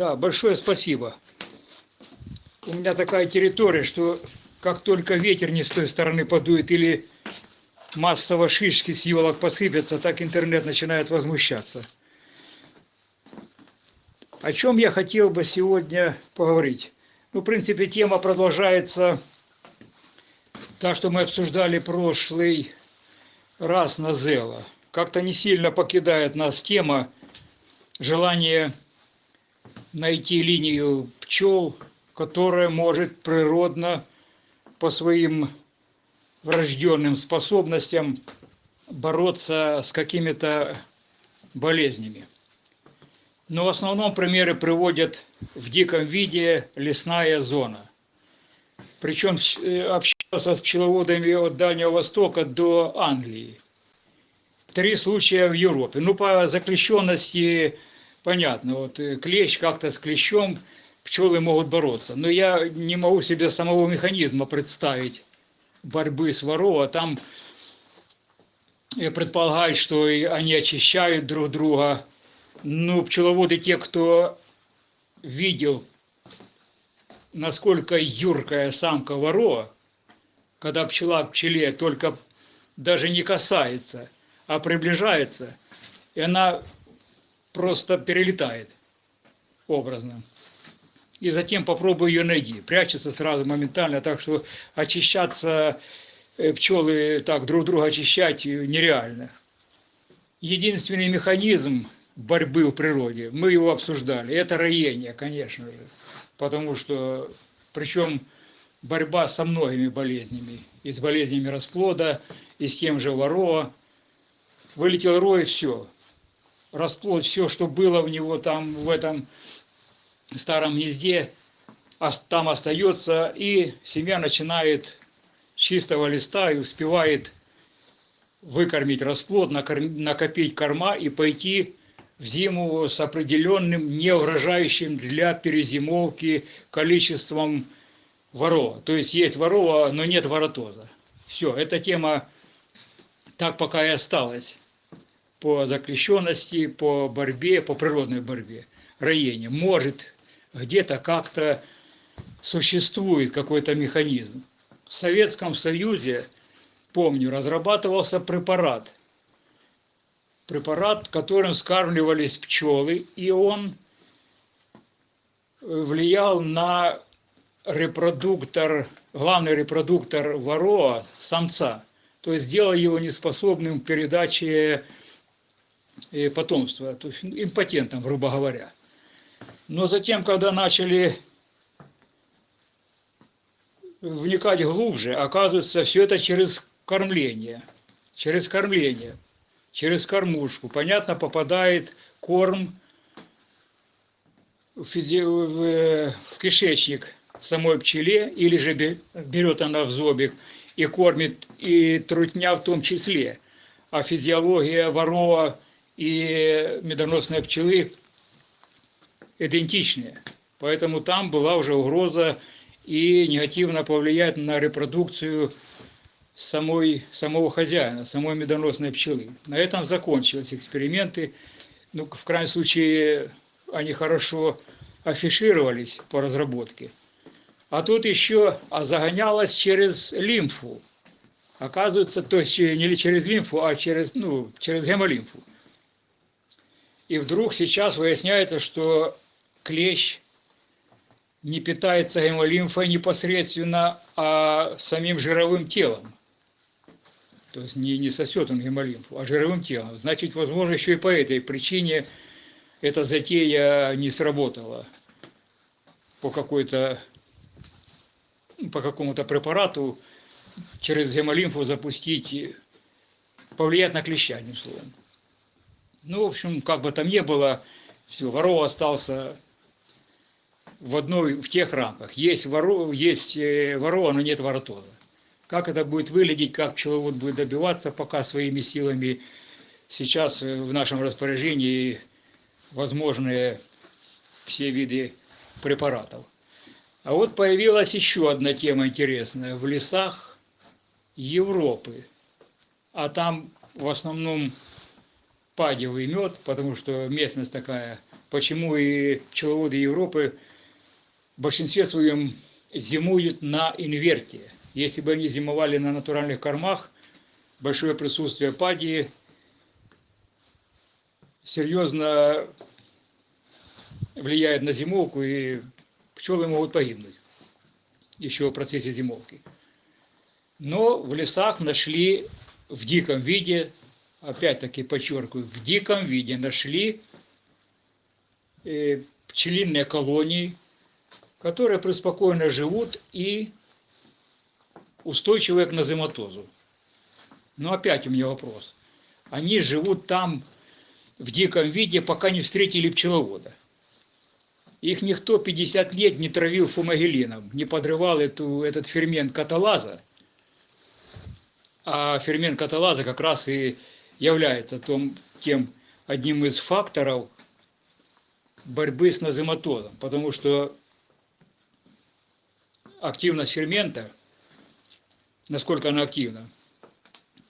Да, большое спасибо. У меня такая территория, что как только ветер не с той стороны подует или массово шишки с елок посыпятся, так интернет начинает возмущаться. О чем я хотел бы сегодня поговорить? Ну, в принципе, тема продолжается та, что мы обсуждали прошлый раз на Зела. Как-то не сильно покидает нас тема желание найти линию пчел, которая может природно по своим врожденным способностям бороться с какими-то болезнями. Но в основном примеры приводят в диком виде лесная зона. Причем э, общался с пчеловодами от Дальнего Востока до Англии. Три случая в Европе. Ну, по заключенности понятно, вот э, клещ как-то с клещом пчелы могут бороться. Но я не могу себе самого механизма представить борьбы с ворова. Там предполагают, что они очищают друг друга. Ну, пчеловоды, те, кто видел, насколько юркая самка ворова, когда пчела к пчеле только даже не касается, а приближается, и она просто перелетает образно и затем попробуй ее найти. Прячется сразу моментально, так что очищаться э, пчелы так друг друга очищать нереально. Единственный механизм борьбы в природе, мы его обсуждали, это роение, конечно же. Потому что, причем борьба со многими болезнями, и с болезнями расплода, и с тем же ворова. Вылетел рой, все. Расплод, все, что было в него там, в этом старом гнезде, там остается, и семья начинает чистого листа и успевает выкормить расплод, накопить корма и пойти в зиму с определенным, не угрожающим для перезимовки количеством ворова. То есть есть ворова, но нет воротоза. Все, эта тема так пока и осталась по закрещенности, по борьбе, по природной борьбе, роение. Может где-то как-то существует какой-то механизм. В Советском Союзе, помню, разрабатывался препарат. Препарат, которым скармливались пчелы, и он влиял на репродуктор, главный репродуктор вороа, самца, то есть сделал его неспособным к передаче потомства, то есть импотентом, грубо говоря. Но затем, когда начали вникать глубже, оказывается, все это через кормление. Через кормление, через кормушку. Понятно, попадает корм в, физи... в кишечник самой пчеле, или же берет она в зобик и кормит и трутня в том числе. А физиология ворова и медоносной пчелы идентичные. Поэтому там была уже угроза и негативно повлиять на репродукцию самой, самого хозяина, самой медоносной пчелы. На этом закончились эксперименты. Ну, в крайнем случае, они хорошо афишировались по разработке. А тут еще а загонялось через лимфу. Оказывается, то есть не через лимфу, а через, ну, через гемолимфу. И вдруг сейчас выясняется, что клещ не питается гемолимфой непосредственно, а самим жировым телом. То есть не, не сосет он гемолимфу, а жировым телом. Значит, возможно, еще и по этой причине эта затея не сработала по какой-то по какому-то препарату через гемолимфу запустить, повлиять на клеща, одним словом. Ну, в общем, как бы там ни было, все, воров остался в одной, в тех рамках. Есть, воро, есть э, ворова, но нет воротоза. Как это будет выглядеть, как пчеловод будет добиваться, пока своими силами сейчас э, в нашем распоряжении возможные все виды препаратов. А вот появилась еще одна тема интересная. В лесах Европы, а там в основном падевый мед, потому что местность такая. Почему и пчеловоды Европы в большинстве своем зимуют на инверте. Если бы они зимовали на натуральных кормах, большое присутствие падии серьезно влияет на зимовку, и пчелы могут погибнуть еще в процессе зимовки. Но в лесах нашли в диком виде, опять-таки подчеркиваю, в диком виде нашли э, пчелиные колонии, которые преспокойно живут и устойчивые к назематозу. Но опять у меня вопрос. Они живут там в диком виде, пока не встретили пчеловода. Их никто 50 лет не травил фумагелином, не подрывал эту, этот фермент каталаза. А фермент каталаза как раз и является том, тем одним из факторов борьбы с назематозом, потому что активность фермента, насколько она активна,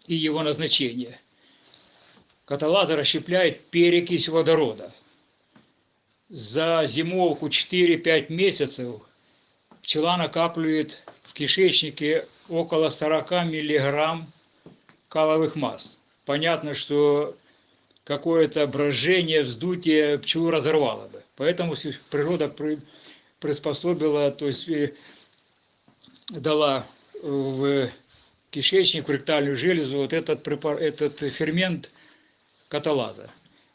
и его назначение. Каталаза расщепляет перекись водорода. За зимовку 4-5 месяцев пчела накапливает в кишечнике около 40 миллиграмм каловых масс. Понятно, что какое-то брожение, вздутие пчелу разорвало бы. Поэтому природа приспособила, то есть э, дала в кишечник, в ректальную железу вот этот, препар, этот фермент каталаза.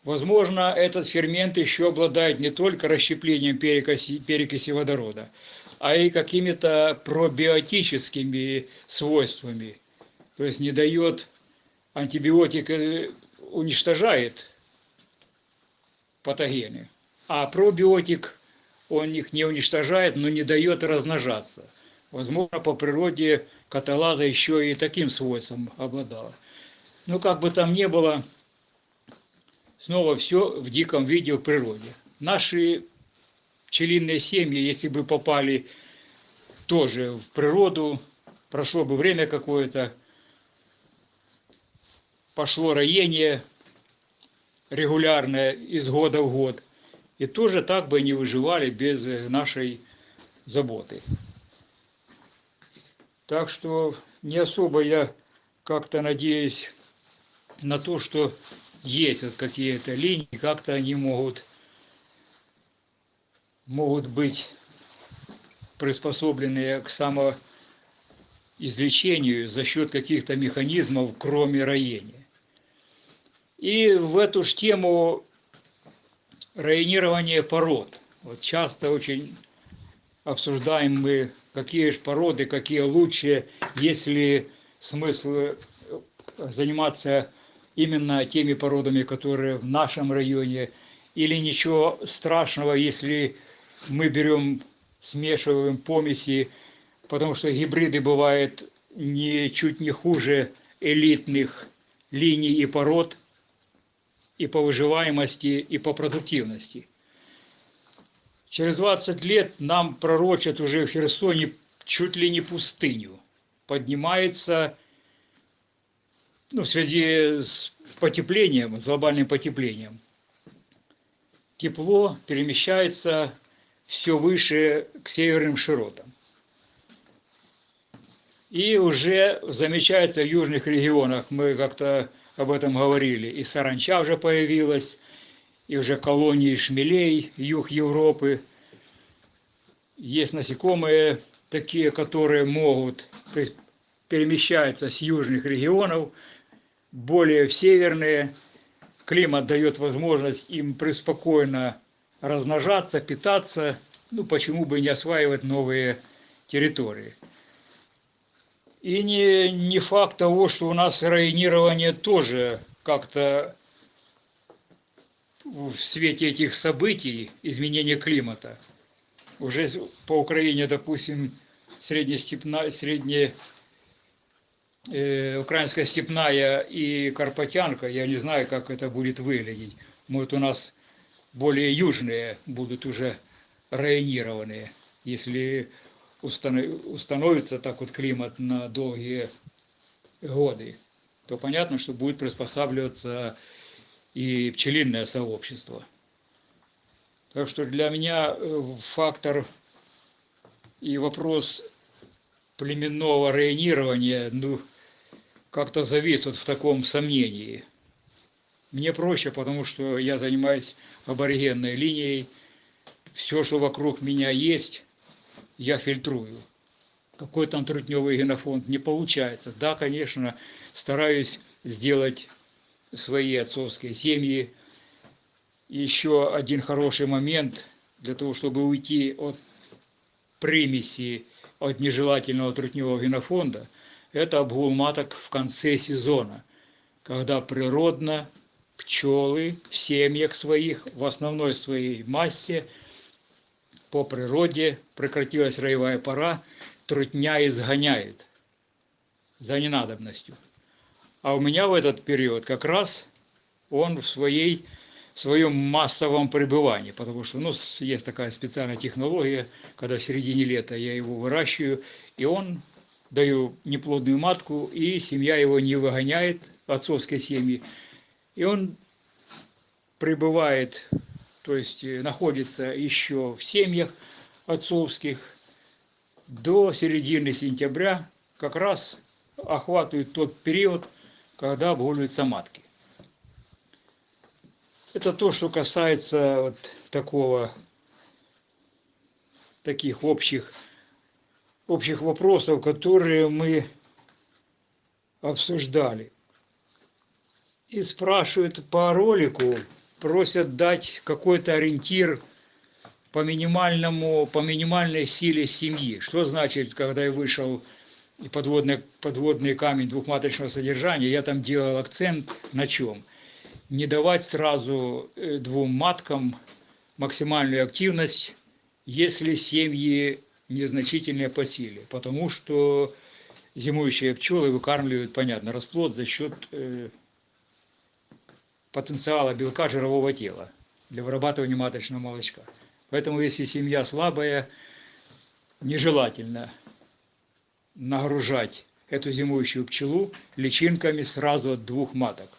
Возможно, этот фермент еще обладает не только расщеплением перекиси, перекиси водорода, а и какими-то пробиотическими свойствами. То есть не дает антибиотик, э, уничтожает патогены, а пробиотик он их не уничтожает, но не дает размножаться. Возможно, по природе каталаза еще и таким свойством обладала. Но как бы там ни было, снова все в диком виде в природе. Наши пчелиные семьи, если бы попали тоже в природу, прошло бы время какое-то, пошло роение регулярное из года в год, и тоже так бы не выживали без нашей заботы. Так что не особо я как-то надеюсь на то, что есть вот какие-то линии, как-то они могут, могут быть приспособленные к самоизлечению за счет каких-то механизмов, кроме роения. И в эту же тему районирование пород. Вот часто очень обсуждаем мы какие же породы, какие лучше, есть ли смысл э, заниматься именно теми породами, которые в нашем районе, или ничего страшного, если мы берем, смешиваем помеси, потому что гибриды бывают не, чуть не хуже элитных линий и пород и по выживаемости, и по продуктивности – Через 20 лет нам пророчат уже в Херсоне чуть ли не пустыню. Поднимается, ну, в связи с потеплением, с глобальным потеплением, тепло перемещается все выше к северным широтам. И уже замечается в южных регионах, мы как-то об этом говорили, и саранча уже появилась, и уже колонии шмелей, юг Европы. Есть насекомые такие, которые могут то есть, перемещаться с южных регионов более в северные. Климат дает возможность им преспокойно размножаться, питаться, ну почему бы не осваивать новые территории. И не, не факт того, что у нас районирование тоже как-то в свете этих событий, изменения климата, уже по Украине, допустим, среднестепная, средне, э, украинская степная и карпатянка, я не знаю, как это будет выглядеть. Может, у нас более южные будут уже районированные, если установится так вот климат на долгие годы, то понятно, что будет приспосабливаться и пчелиное сообщество. Так что для меня э, фактор и вопрос племенного районирования, ну, как-то завис вот в таком сомнении. Мне проще, потому что я занимаюсь аборигенной линией. Все, что вокруг меня есть, я фильтрую. Какой там трутневый генофонд не получается. Да, конечно, стараюсь сделать свои отцовские семьи. Еще один хороший момент для того, чтобы уйти от примеси, от нежелательного трутневого генофонда, это обгул маток в конце сезона, когда природно пчелы в семьях своих, в основной своей массе, по природе, прекратилась роевая пора, трутня изгоняет за ненадобностью. А у меня в этот период как раз он в своей в своем массовом пребывании, потому что ну, есть такая специальная технология, когда в середине лета я его выращиваю, и он даю неплодную матку, и семья его не выгоняет, отцовской семьи, и он пребывает, то есть э, находится еще в семьях отцовских до середины сентября, как раз охватывает тот период, когда обгуливаются матки. Это то, что касается вот такого, таких общих, общих вопросов, которые мы обсуждали. И спрашивают по ролику, просят дать какой-то ориентир по минимальному, по минимальной силе семьи. Что значит, когда я вышел подводный, подводный камень двухматочного содержания, я там делал акцент на чем? Не давать сразу э, двум маткам максимальную активность, если семьи незначительные по силе, потому что зимующие пчелы выкармливают, понятно, расплод за счет э, потенциала белка жирового тела для вырабатывания маточного молочка. Поэтому если семья слабая, нежелательно нагружать эту зимующую пчелу личинками сразу от двух маток.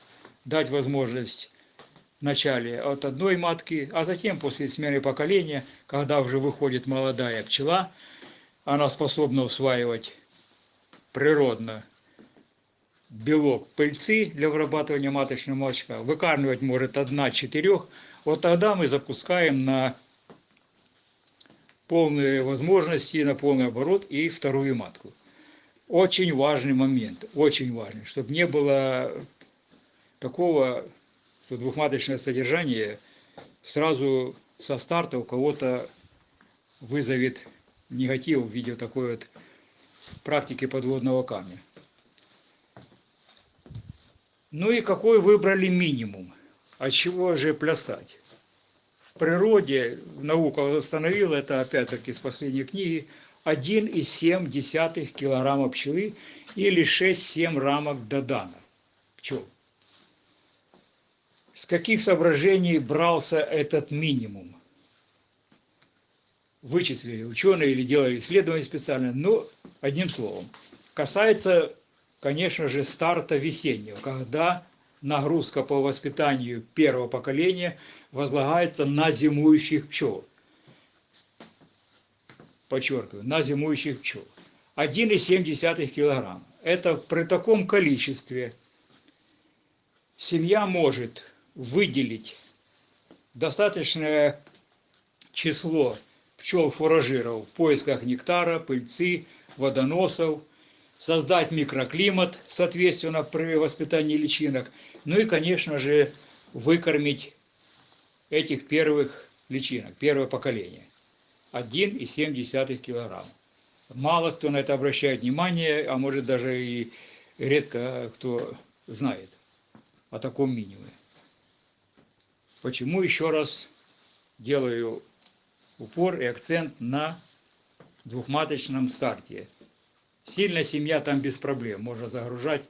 Дать возможность вначале от одной матки, а затем после смены поколения, когда уже выходит молодая пчела, она способна усваивать природно белок пыльцы для вырабатывания маточного молочка, выкармливать может одна-четырех, вот тогда мы запускаем на полные возможности, на полный оборот и вторую матку. Очень важный момент, очень важный, чтобы не было такого, что двухматочное содержание сразу со старта у кого-то вызовет негатив в виде такой вот практики подводного камня. Ну и какой выбрали минимум? От чего же плясать? В природе наука установила, это опять-таки с последней книги, 1,7 килограмма пчелы или 6-7 рамок додана пчел. С каких соображений брался этот минимум? Вычислили ученые или делали исследования специально, но одним словом. Касается, конечно же, старта весеннего, когда нагрузка по воспитанию первого поколения возлагается на зимующих пчел – подчеркиваю, на зимующих пчел. 1,7 кг. Это при таком количестве семья может выделить достаточное число пчел-фуражиров в поисках нектара, пыльцы, водоносов, создать микроклимат, соответственно, при воспитании личинок, ну и, конечно же, выкормить этих первых личинок, первое поколение. 1,7 кг. Мало кто на это обращает внимание, а может даже и редко кто знает о таком минимуме. Почему еще раз делаю упор и акцент на двухматочном старте. Сильная семья там без проблем, можно загружать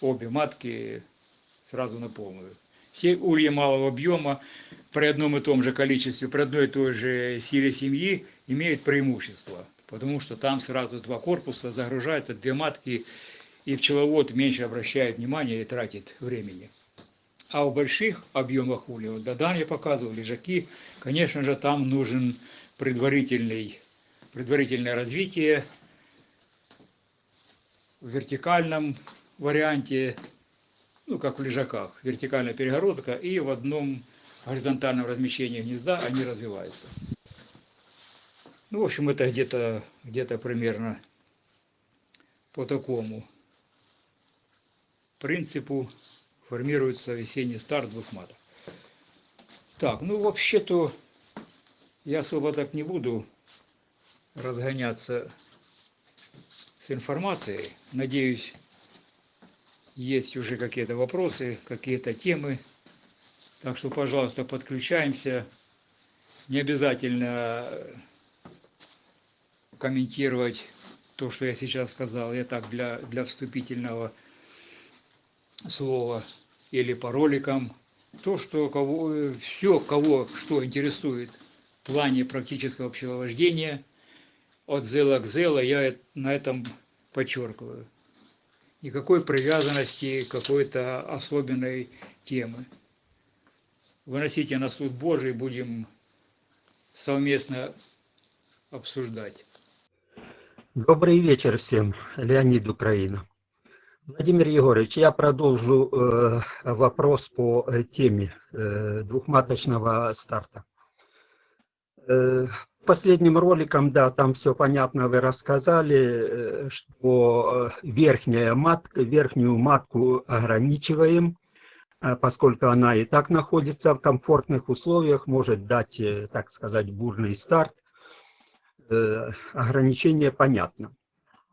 обе матки сразу на полную. Все ульи малого объема при одном и том же количестве, при одной и той же силе семьи имеют преимущество, потому что там сразу два корпуса загружаются, две матки, и пчеловод меньше обращает внимание и тратит времени. А в больших объемах улья, вот Дадан я показывал, лежаки, конечно же, там нужен предварительный, предварительное развитие в вертикальном варианте, ну, как в лежаках, вертикальная перегородка, и в одном горизонтальном размещении гнезда они развиваются. Ну, в общем, это где-то где примерно по такому принципу формируется весенний старт двух маток. Так, ну вообще-то я особо так не буду разгоняться с информацией. Надеюсь, есть уже какие-то вопросы, какие-то темы. Так что, пожалуйста, подключаемся. Не обязательно комментировать то, что я сейчас сказал. Я так для, для вступительного слова или по роликам. То, что кого, все, кого что интересует в плане практического пчеловождения, от зела к зела, я на этом подчеркиваю. Никакой привязанности какой-то особенной темы. Выносите на суд Божий, будем совместно обсуждать. Добрый вечер всем. Леонид Украина. Владимир Егорович, я продолжу э, вопрос по э, теме э, двухматочного старта. Э, последним роликом, да, там все понятно, вы рассказали, э, что э, верхняя матка, верхнюю матку ограничиваем, э, поскольку она и так находится в комфортных условиях, может дать, так сказать, бурный старт. Ограничение понятно.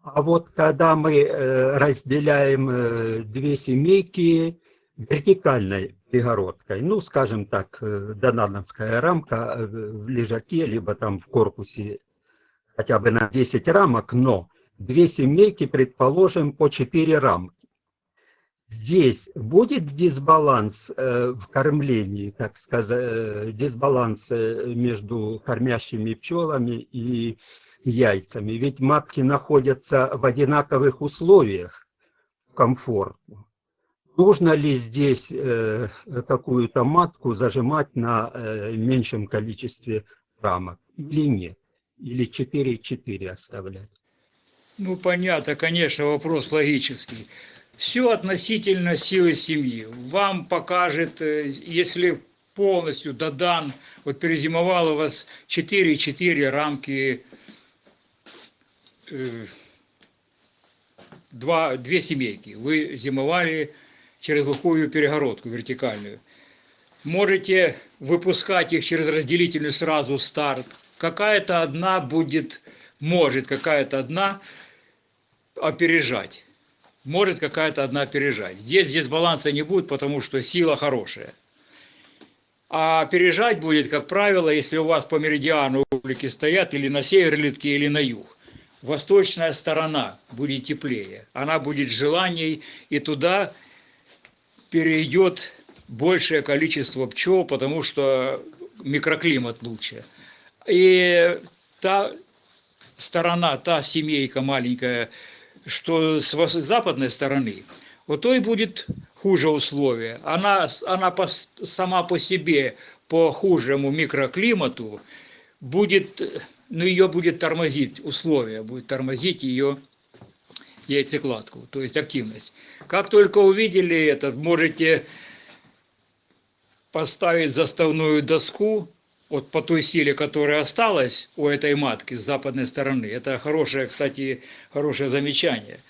А вот когда мы разделяем две семейки вертикальной перегородкой, ну, скажем так, э, донановская рамка э, в лежаке, либо там в корпусе хотя бы на 10 рамок, но две семейки, предположим, по 4 рамки. Здесь будет дисбаланс э, в кормлении, так сказать, дисбаланс между кормящими пчелами и яйцами. Ведь матки находятся в одинаковых условиях комфортно. Нужно ли здесь э, какую-то матку зажимать на э, меньшем количестве рамок или нет? Или 4-4 оставлять? Ну, понятно, конечно, вопрос логический. Все относительно силы семьи. Вам покажет, э, если полностью Дадан, вот перезимовал у вас 4-4 рамки э, два, две семейки. Вы зимовали через глухую перегородку вертикальную. Можете выпускать их через разделительную сразу старт. Какая-то одна будет, может какая-то одна опережать. Может какая-то одна опережать. Здесь, здесь баланса не будет, потому что сила хорошая. А опережать будет, как правило, если у вас по меридиану улики стоят или на север литки, или на юг восточная сторона будет теплее, она будет желаний, и туда перейдет большее количество пчел, потому что микроклимат лучше. И та сторона, та семейка маленькая, что с западной стороны, у той будет хуже условия. Она, она по, сама по себе, по хужему микроклимату, будет но ее будет тормозить условия, будет тормозить ее яйцекладку, то есть активность. Как только увидели это, можете поставить заставную доску вот по той силе, которая осталась у этой матки с западной стороны. Это хорошее, кстати, хорошее замечание.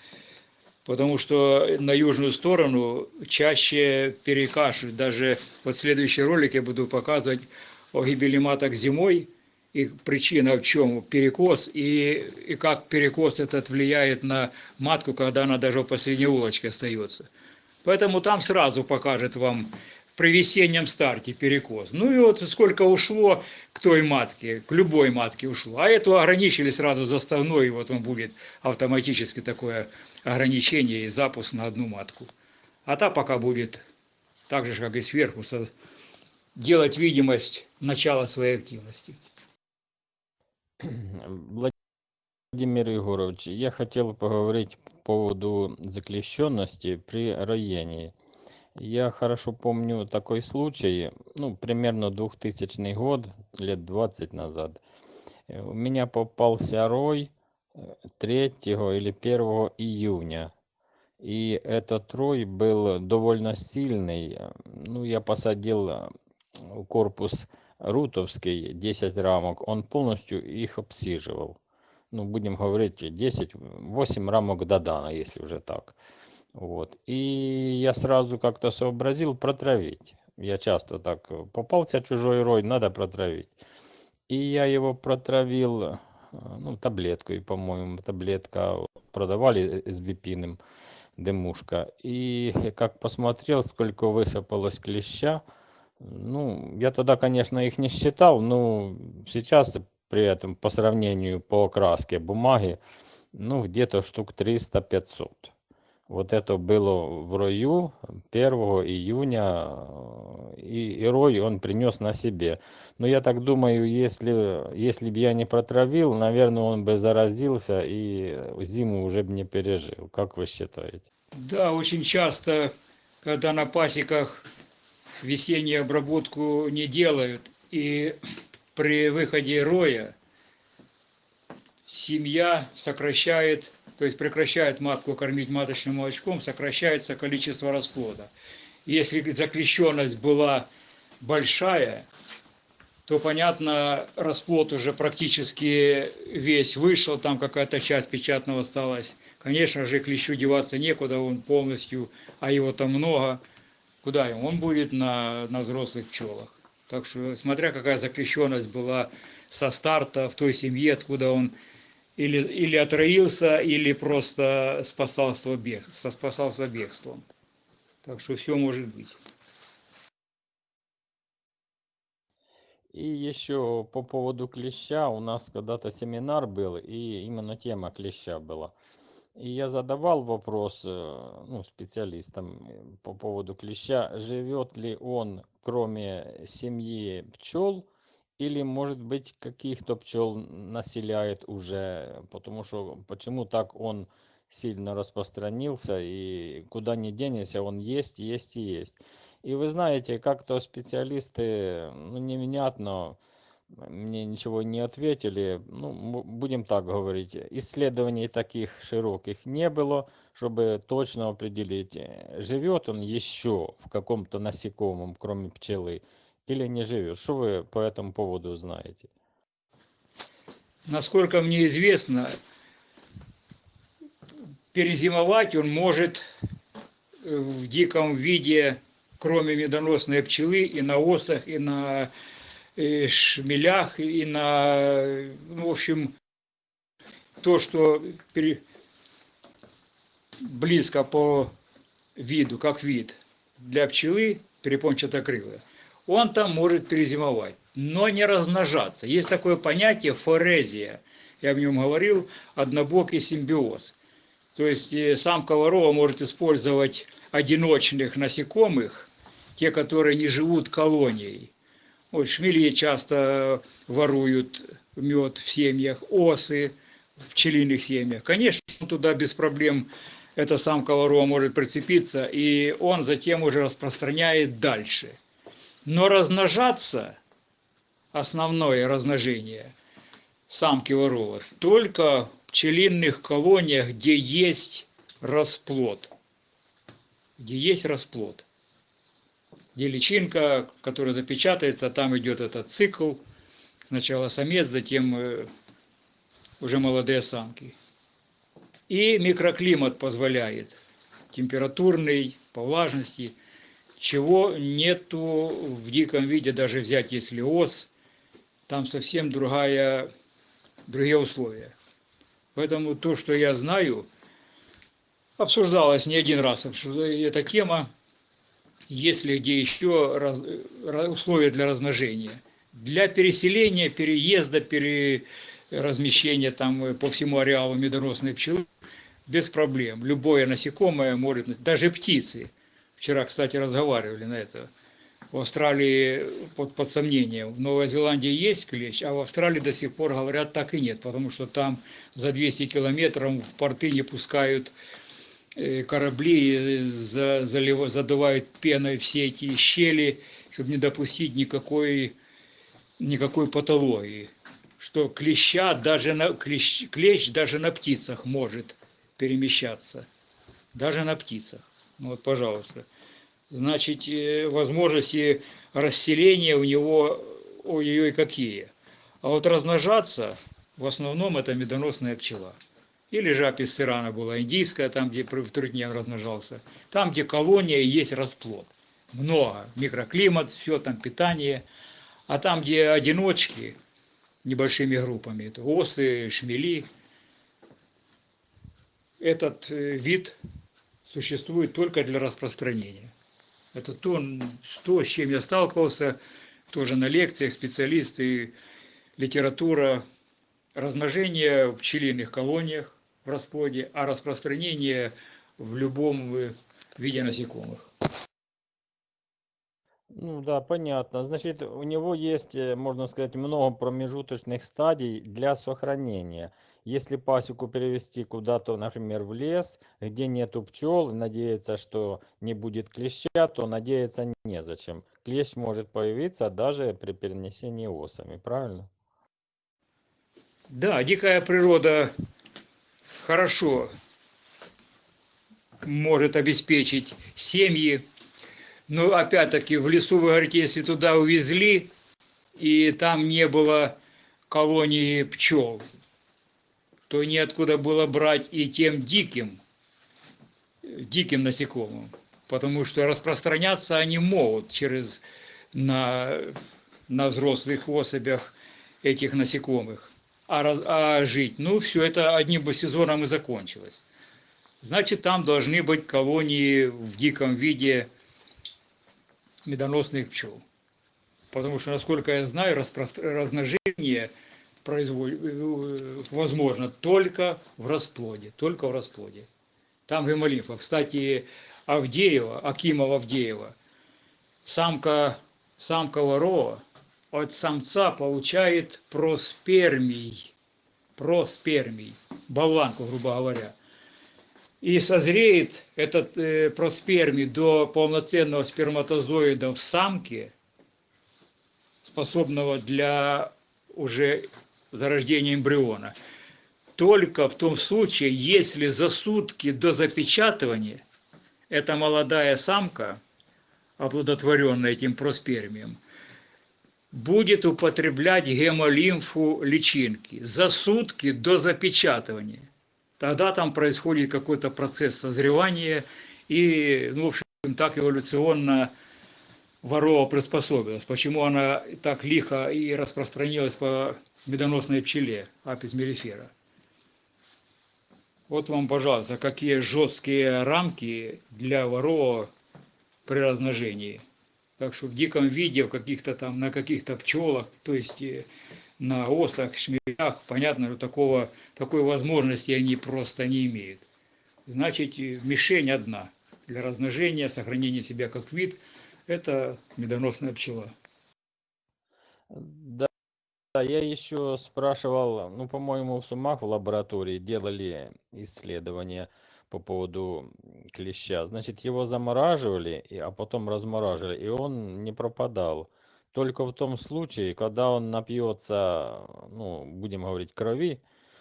Потому что на южную сторону чаще перекашивают. Даже вот в ролик я буду показывать о гибели маток зимой – и причина в чем перекос, и, и как перекос этот влияет на матку, когда она даже в последней улочке остается. Поэтому там сразу покажет вам при весеннем старте перекос. Ну и вот сколько ушло к той матке, к любой матке ушло. А эту ограничили сразу заставной, и вот он будет автоматически такое ограничение и запуск на одну матку. А та пока будет так же, как и сверху, делать видимость начала своей активности. Владимир Егорович, я хотел поговорить по поводу заклещенности при роении. Я хорошо помню такой случай, ну, примерно 2000 год, лет 20 назад. Э, У меня попался рой э, 3 или 1 июня. И этот рой был довольно сильный. Э, Ну, я посадил э, корпус рутовский 10 рамок, он полностью их обсиживал. Ну, будем говорить, 10, 8 рамок Додана, если уже так. Вот. И я сразу как-то сообразил протравить. Я часто так, попался чужой рой, надо протравить. И я его протравил, э, ну, таблеткой, по-моему, таблетка продавали с бипиным, дымушка. И как посмотрел, сколько высыпалось клеща, ну, я тогда, конечно, их не считал, но сейчас при этом по сравнению по окраске бумаги, ну, где-то штук 300-500. Вот это было в рою 1 июня, и, и рой он принес на себе. Но я так думаю, если, если бы я не протравил, наверное, он бы заразился и зиму уже бы не пережил. Как вы считаете? Да, очень часто, когда на пасеках весеннюю обработку не делают, и при выходе роя семья сокращает, то есть прекращает матку кормить маточным молочком, сокращается количество расплода. Если заклещенность была большая, то, понятно, расплод уже практически весь вышел, там какая-то часть печатного осталась. Конечно же, клещу деваться некуда, он полностью, а его там много. Куда ему? Он будет на, на взрослых пчелах. Так что, смотря какая заклещенность была со старта в той семье, откуда он или, или отроился, или просто спасался, бег, спасался бегством. Так что все может быть. И еще по поводу клеща, у нас когда-то семинар был, и именно тема клеща была. И я задавал вопрос э, ну, специалистам э, по поводу клеща, живет ли он кроме семьи пчел, или может быть каких-то пчел населяет уже, потому что почему так он сильно распространился, и куда ни денешься, он есть, есть и есть. И вы знаете, как-то специалисты, ну, невнятно, мне ничего не ответили. Ну, будем так говорить, исследований таких широких не было, чтобы точно определить, э, живет он еще в каком-то насекомом, кроме пчелы, или не живет. Что вы по этому поводу знаете? Насколько мне известно, перезимовать он может э, в диком виде, кроме медоносной пчелы, и на осах, и на шмелях, и на, ну, в общем, то, что пере- близко по виду, как вид для пчелы перепончатокрылая, он там может перезимовать, но не размножаться. Есть такое понятие форезия, я в нем говорил, однобокий симбиоз. То есть э, самка ворова может использовать одиночных насекомых, те, которые не живут колонией. Вот шмели часто воруют мед в семьях, осы в пчелиных семьях. Конечно, туда без проблем эта самка ворова может прицепиться, и он затем уже распространяет дальше. Но размножаться, основное размножение самки ворова, только в пчелиных колониях, где есть расплод. Где есть расплод. Где личинка, которая запечатается, там идет этот цикл. Сначала самец, затем э, уже молодые самки. И микроклимат позволяет, температурный, по влажности, чего нету в диком виде, даже взять если ос, там совсем другая, другие условия. Поэтому то, что я знаю, обсуждалось не один раз эта тема, есть ли где еще ra- условия для размножения. Для переселения, переезда, переразмещения там э, по всему ареалу медоносной пчелы без проблем. Любое насекомое может, даже птицы. Вчера, кстати, разговаривали на это. В Австралии под, под сомнением. В Новой Зеландии есть клещ, а в Австралии до сих пор говорят так и нет, потому что там за 200 километров в порты не пускают э, корабли э, за- залива- задувают пеной все эти щели, чтобы не допустить никакой, никакой патологии. Что клеща даже на, клещ, клещ даже на птицах может перемещаться. Даже на птицах. Ну Вот, пожалуйста. Значит, э, возможности расселения у него, ой-ой, какие. А вот размножаться, в основном, это медоносная пчела. Или же апис сирана была индийская, там, где в трудне размножался. Там, где колония, есть расплод. Много. Микроклимат, все там, питание. А там, где одиночки, небольшими группами, это осы, шмели, этот э, вид существует только для распространения. Это то, то, с чем я сталкивался, тоже на лекциях, специалисты, литература, размножение в пчелиных колониях в расплоде, а распространение в любом э, виде насекомых. Ну да, понятно. Значит, у него есть, э, можно сказать, много промежуточных стадий для сохранения. Если пасеку перевести куда-то, например, в лес, где нету пчел, надеяться, что не будет клеща, то надеяться незачем. Клещ может появиться даже при перенесении осами, правильно? Да, дикая природа хорошо может обеспечить семьи, но опять-таки в лесу, вы говорите, если туда увезли, и там не было колонии пчел, то неоткуда было брать и тем диким, диким насекомым, потому что распространяться они могут через на, на взрослых особях этих насекомых. А, раз- а жить, ну, все это одним бы сезоном и закончилось. Значит, там должны быть колонии в диком виде медоносных пчел. Потому что, насколько я знаю, размножение производит, э, возможно только в расплоде, только в расплоде. Там гемолимфа. Кстати, Авдеева, Акимова Авдеева, самка, самка ворова от самца получает проспермий, проспермий, болванку, грубо говоря. И созреет этот э, проспермий до полноценного сперматозоида в самке, способного для уже зарождения эмбриона, только в том случае, если за сутки до запечатывания эта молодая самка, оплодотворенная этим проспермием, будет употреблять гемолимфу личинки за сутки до запечатывания. Тогда там происходит какой-то процесс созревания, и, ну, в общем, так эволюционно ворова приспособилась. Почему она так лихо и распространилась по медоносной пчеле, апис мелифера. Вот вам, пожалуйста, какие жесткие рамки для ворова при размножении. Так что в диком виде, в каких-то там, на каких-то пчелах, то есть э, на осах, шмелях, понятно, что такого, такой возможности они просто не имеют. Значит, э, мишень одна для размножения, сохранения себя как вид – это медоносная пчела. Да, я еще спрашивал, ну, по-моему, в Сумах в лаборатории делали исследования по поводу клеща. Значит, его замораживали, а потом размораживали, и он не пропадал. Только в том случае, когда он напьется, ну, будем говорить, крови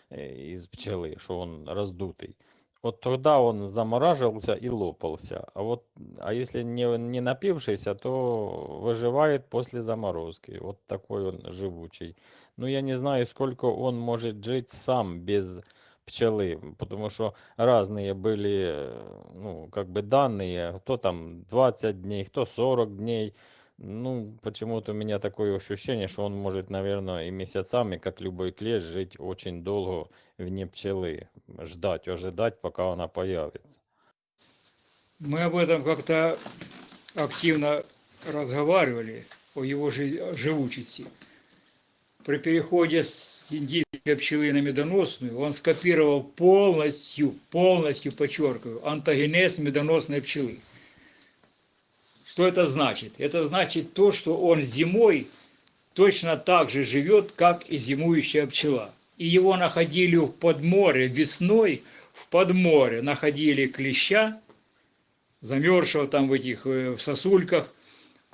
э, из пчелы, что он раздутый. Вот тогда он замораживался и лопался. А вот, а если не, не напившийся, то выживает после заморозки. Вот такой он живучий. Ну, я не знаю, сколько он может жить сам без пчелы, потому что разные были, э, ну, как бы данные, кто там 20 дней, кто 40 дней. Ну, почему-то у меня такое ощущение, что он может, наверное, и месяцами, как любой клещ, жить очень долго вне пчелы, ждать, ожидать, пока она появится. Мы об этом как-то активно разговаривали, о его жи- живучести. При переходе с индийской пчелы на медоносную он скопировал полностью, полностью, подчеркиваю, антогенез медоносной пчелы. Что это значит? Это значит то, что он зимой точно так же живет, как и зимующая пчела. И его находили в подморе весной в под море находили клеща, замерзшего там в этих э, в сосульках,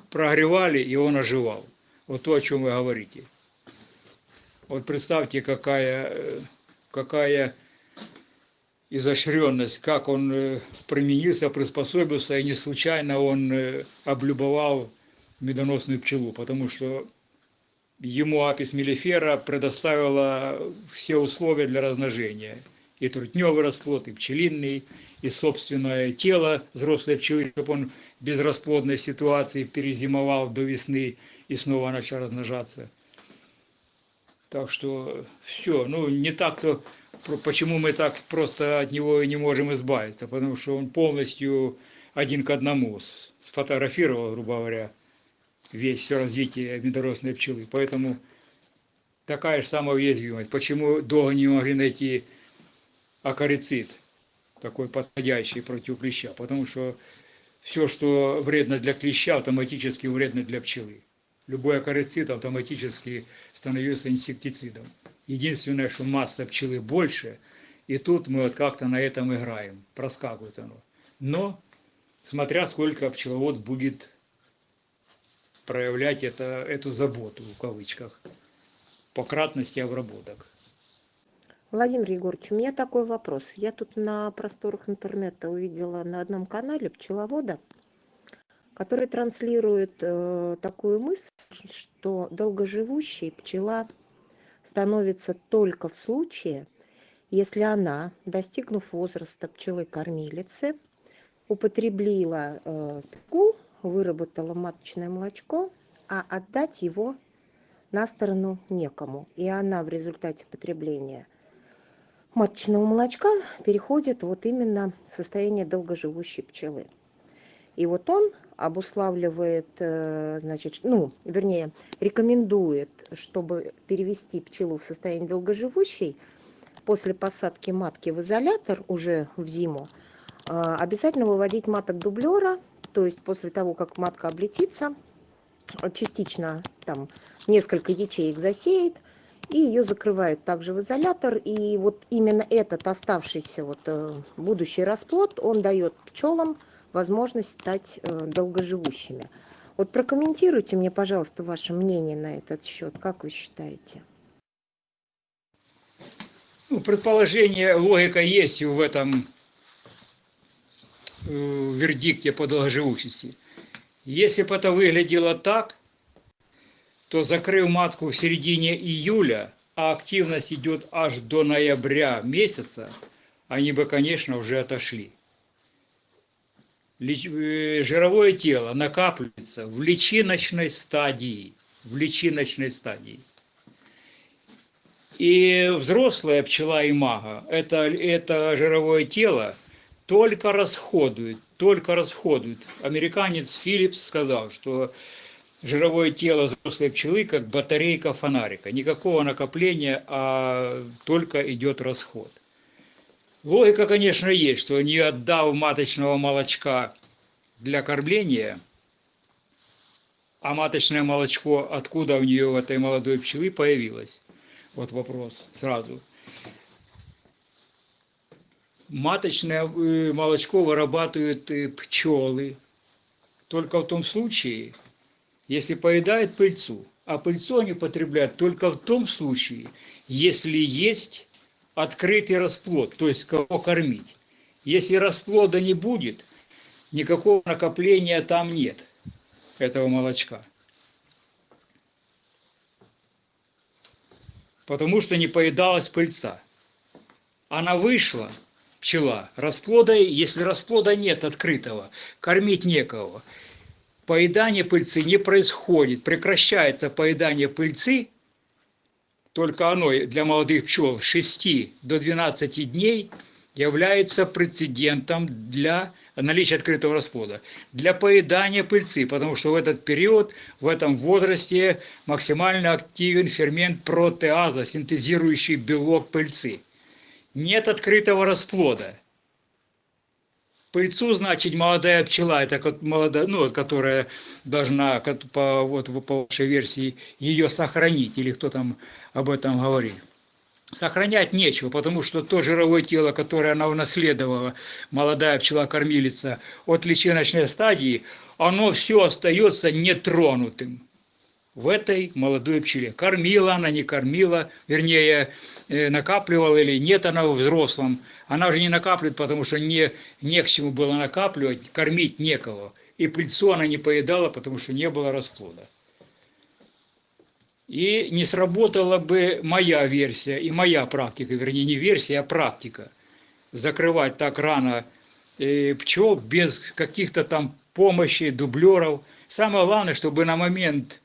прогревали, и он оживал. Вот то, о чем вы говорите. Вот представьте, какая, э, какая изощренность, как он э, применился, приспособился, и не случайно он э, облюбовал медоносную пчелу, потому что ему апис мелифера предоставила все условия для размножения. И трутневый расплод, и пчелиный, и собственное тело взрослой пчелы, чтобы он без расплодной ситуации перезимовал до весны и снова начал размножаться. Так что все, ну не так-то, почему мы так просто от него и не можем избавиться, потому что он полностью один к одному сфотографировал, грубо говоря, весь все развитие медоносной пчелы. Поэтому такая же самая уязвимость. Почему долго не могли найти акарицид, такой подходящий против клеща? Потому что все, что вредно для клеща, автоматически вредно для пчелы. Любой акарицид автоматически становился инсектицидом. Единственное, что масса пчелы больше, и тут мы вот как-то на этом играем, проскакивает оно. Но, смотря сколько пчеловод будет проявлять это, эту заботу, в кавычках, по кратности обработок. Владимир Егорович, у меня такой вопрос. Я тут на просторах интернета увидела на одном канале пчеловода, который транслирует э, такую мысль, что долгоживущей пчела становится только в случае, если она, достигнув возраста пчелы-кормилицы, употребила э, пигу выработала маточное молочко, а отдать его на сторону некому. И она в результате потребления маточного молочка переходит вот именно в состояние долгоживущей пчелы. И вот он обуславливает, э, значит, ну, вернее, рекомендует, чтобы перевести пчелу в состояние долгоживущей после посадки матки в изолятор уже в зиму, э, обязательно выводить маток дублера то есть после того как матка облетится частично там несколько ячеек засеет и ее закрывают также в изолятор. И вот именно этот оставшийся вот э, будущий расплод он дает пчелам возможность стать э, долгоживущими вот прокомментируйте мне пожалуйста ваше мнение на этот счет как вы считаете ну, предположение логика есть в этом в вердикте по долгоживущести. Если бы это выглядело так, то закрыв матку в середине июля, а активность идет аж до ноября месяца, они бы, конечно, уже отошли. Э, жировое тело накапливается в личиночной стадии. В личиночной стадии. И взрослая пчела и мага это, это жировое тело только расходует, только расходует. Американец Филлипс сказал, что жировое тело взрослой пчелы как батарейка фонарика. Никакого накопления, а только идет расход. Логика, конечно, есть, что не отдав маточного молочка для кормления, а маточное молочко откуда у нее, у этой молодой пчелы, появилось? Вот вопрос сразу маточное э, молочко вырабатывают э, пчелы только в том случае, если поедают пыльцу. А пыльцу они потребляют только в том случае, если есть открытый расплод, то есть кого кормить. Если расплода не будет, никакого накопления там нет, этого молочка. Потому что не поедалась пыльца. Она вышла – пчела. Расплода, если расплода нет открытого, кормить некого. Поедание пыльцы не происходит, прекращается поедание пыльцы, только оно для молодых пчел с 6 до 12 дней является прецедентом для наличия открытого расплода, для поедания пыльцы, потому что в этот период, в этом возрасте максимально активен фермент протеаза, синтезирующий белок пыльцы нет открытого расплода. Пыльцу, значит, молодая пчела, это как молодая, ну, которая должна, по, вот, по вашей версии, ее сохранить, или кто там об этом говорит. сохранять нечего, потому что то жировое тело, которое она унаследовала, молодая пчела-кормилица, от личиночной стадии, оно все остается нетронутым в этой молодой пчеле. Кормила она, не кормила, вернее, э, накапливала или нет она в взрослом. Она уже не накапливает, потому что не, не к чему было накапливать, кормить некого. И пыльцу она не поедала, потому что не было расплода. И не сработала бы моя версия и моя практика, вернее не версия, а практика. Закрывать так рано э, пчел без каких-то там помощи, дублеров. Самое главное, чтобы на момент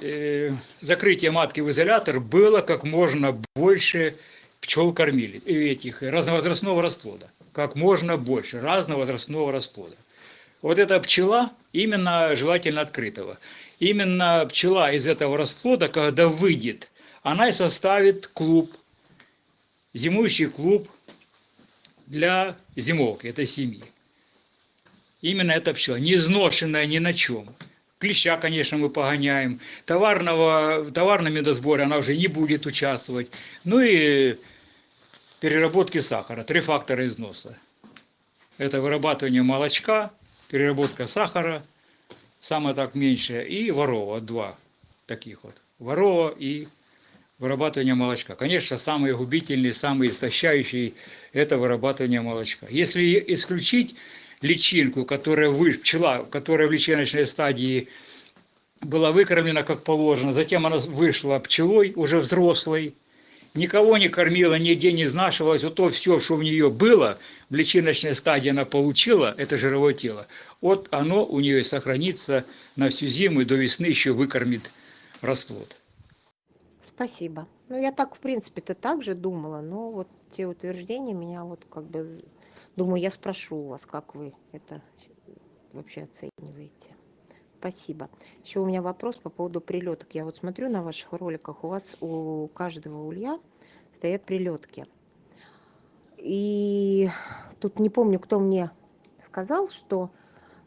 э, закрытия матки в изолятор было как можно больше пчел кормили, этих разновозрастного расплода. Как можно больше разновозрастного расплода. Вот эта пчела именно желательно открытого именно пчела из этого расплода, когда выйдет, она и составит клуб, зимующий клуб для зимовки этой семьи. Именно эта пчела, не изношенная ни на чем. Клеща, конечно, мы погоняем. Товарного, в товарном медосборе она уже не будет участвовать. Ну и переработки сахара. Три фактора износа. Это вырабатывание молочка, переработка сахара – самое так меньшее, и ворова, два таких вот. Ворова и вырабатывание молочка. Конечно, самые губительные, самые истощающие – это вырабатывание молочка. Если исключить личинку, которая вы, пчела, которая в личиночной стадии была выкормлена как положено, затем она вышла пчелой, уже взрослой, никого не кормила, нигде не изнашивалась, вот то все, что у нее было, в личиночной стадии она получила, это жировое тело, вот оно у нее сохранится на всю зиму и до весны еще выкормит расплод. Спасибо. Ну, я так, в принципе-то так же думала, но вот те утверждения меня вот как бы... Думаю, я спрошу у вас, как вы это вообще оцениваете. Спасибо. Еще у меня вопрос по поводу прилеток. Я вот смотрю на ваших роликах, у вас у каждого улья стоят прилетки. И тут не помню, кто мне сказал, что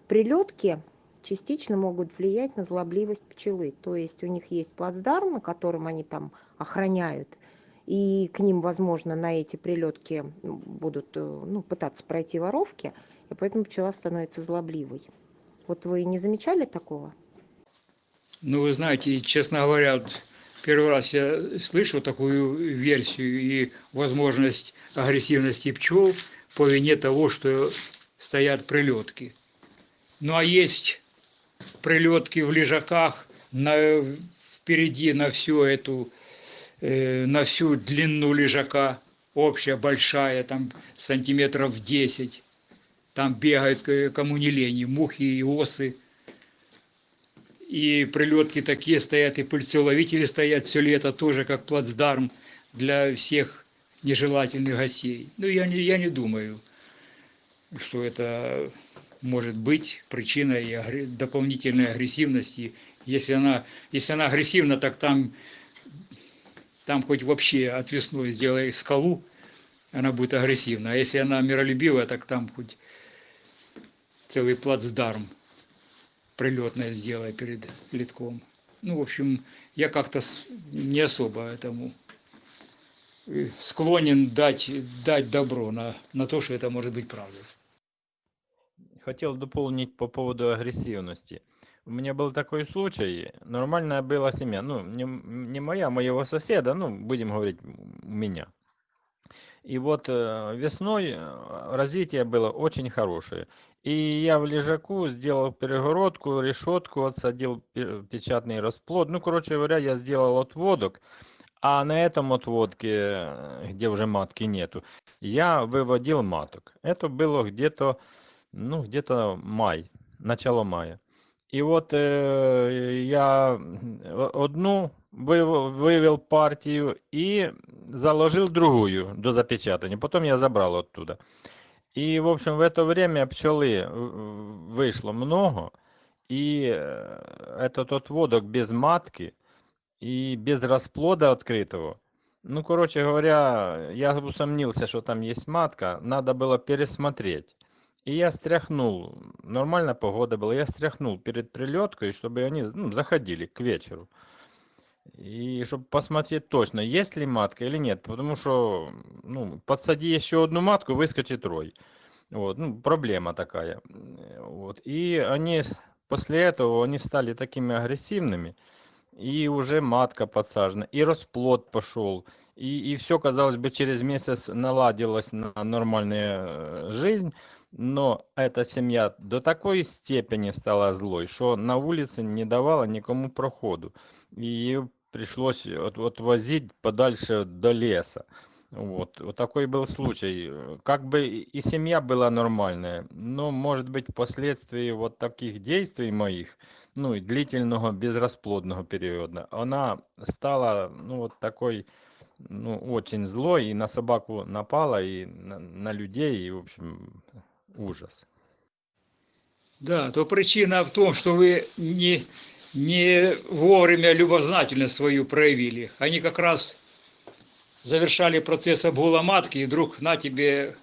прилетки частично могут влиять на злобливость пчелы. То есть у них есть плацдарм, на котором они там охраняют, и к ним, возможно, на эти прилетки будут э, ну, пытаться пройти воровки, и поэтому пчела становится злобливой. Вот вы не замечали такого? Ну, вы знаете, честно говоря, первый раз я слышу такую версию и возможность агрессивности пчел по вине того, что стоят прилетки. Ну а есть прилетки в лежаках на, впереди на всю эту, э, на всю длину лежака, общая, большая, там сантиметров 10 там бегают кому не лень, мухи и осы. И прилетки такие стоят, и пыльцеловители стоят все лето тоже как плацдарм для всех нежелательных гостей. Ну, я не, я не думаю, что это может быть причиной дополнительной агрессивности. Если она, если она агрессивна, так там, там хоть вообще отвесной сделай скалу, она будет агрессивна. А если она миролюбивая, так там хоть целый плацдарм прилетное сделай перед литком. Ну, в общем, я как-то не особо этому э, склонен дать, дать добро на, на то, что это может быть правдой. Хотел дополнить по поводу агрессивности. У меня был такой случай, нормальная была семья, ну, не, не моя, а моего соседа, ну, будем говорить, меня. И вот э, весной э, развитие было очень хорошее. И я в лежаку сделал перегородку, решетку, отсадил печатный расплод. Ну, короче говоря, я сделал отводок. А на этом отводке, где уже матки нету, я выводил маток. Это было где-то, ну, где-то май, начало мая. И вот э, я одну вывел партию и заложил другую до запечатания. Потом я забрал оттуда. И, в общем, в это время пчелы вышло много, и э, этот отводок без матки и без расплода открытого. Ну, короче говоря, я усомнился, что там есть матка, надо было пересмотреть. И я стряхнул, нормальная погода была, я стряхнул перед прилеткой, чтобы они ну, заходили к вечеру. И чтобы посмотреть точно, есть ли матка или нет. Потому что, ну, подсади еще одну матку, выскочит рой. Вот, ну, проблема такая. Вот. И они после этого они стали такими агрессивными, и уже матка подсажена, и расплод пошел, и, и все, казалось бы, через месяц наладилась на нормальная э, жизнь, но эта семья до такой степени стала злой, что на улице не давала никому проходу. Ее пришлось от, отвозить подальше до леса. Вот, вот такой был случай. Э, Как бы и семья была нормальная, но, может быть, впоследствии вот таких действий моих, ну, и длительного безрасплодного периода, она стала, ну, вот такой, ну, очень злой, и на собаку напала, и на, на людей, и, в общем, ужас. Да, то причина в том, что вы не, не вовремя любознательность свою проявили. Они как раз завершали процесс обгула матки, и вдруг на тебе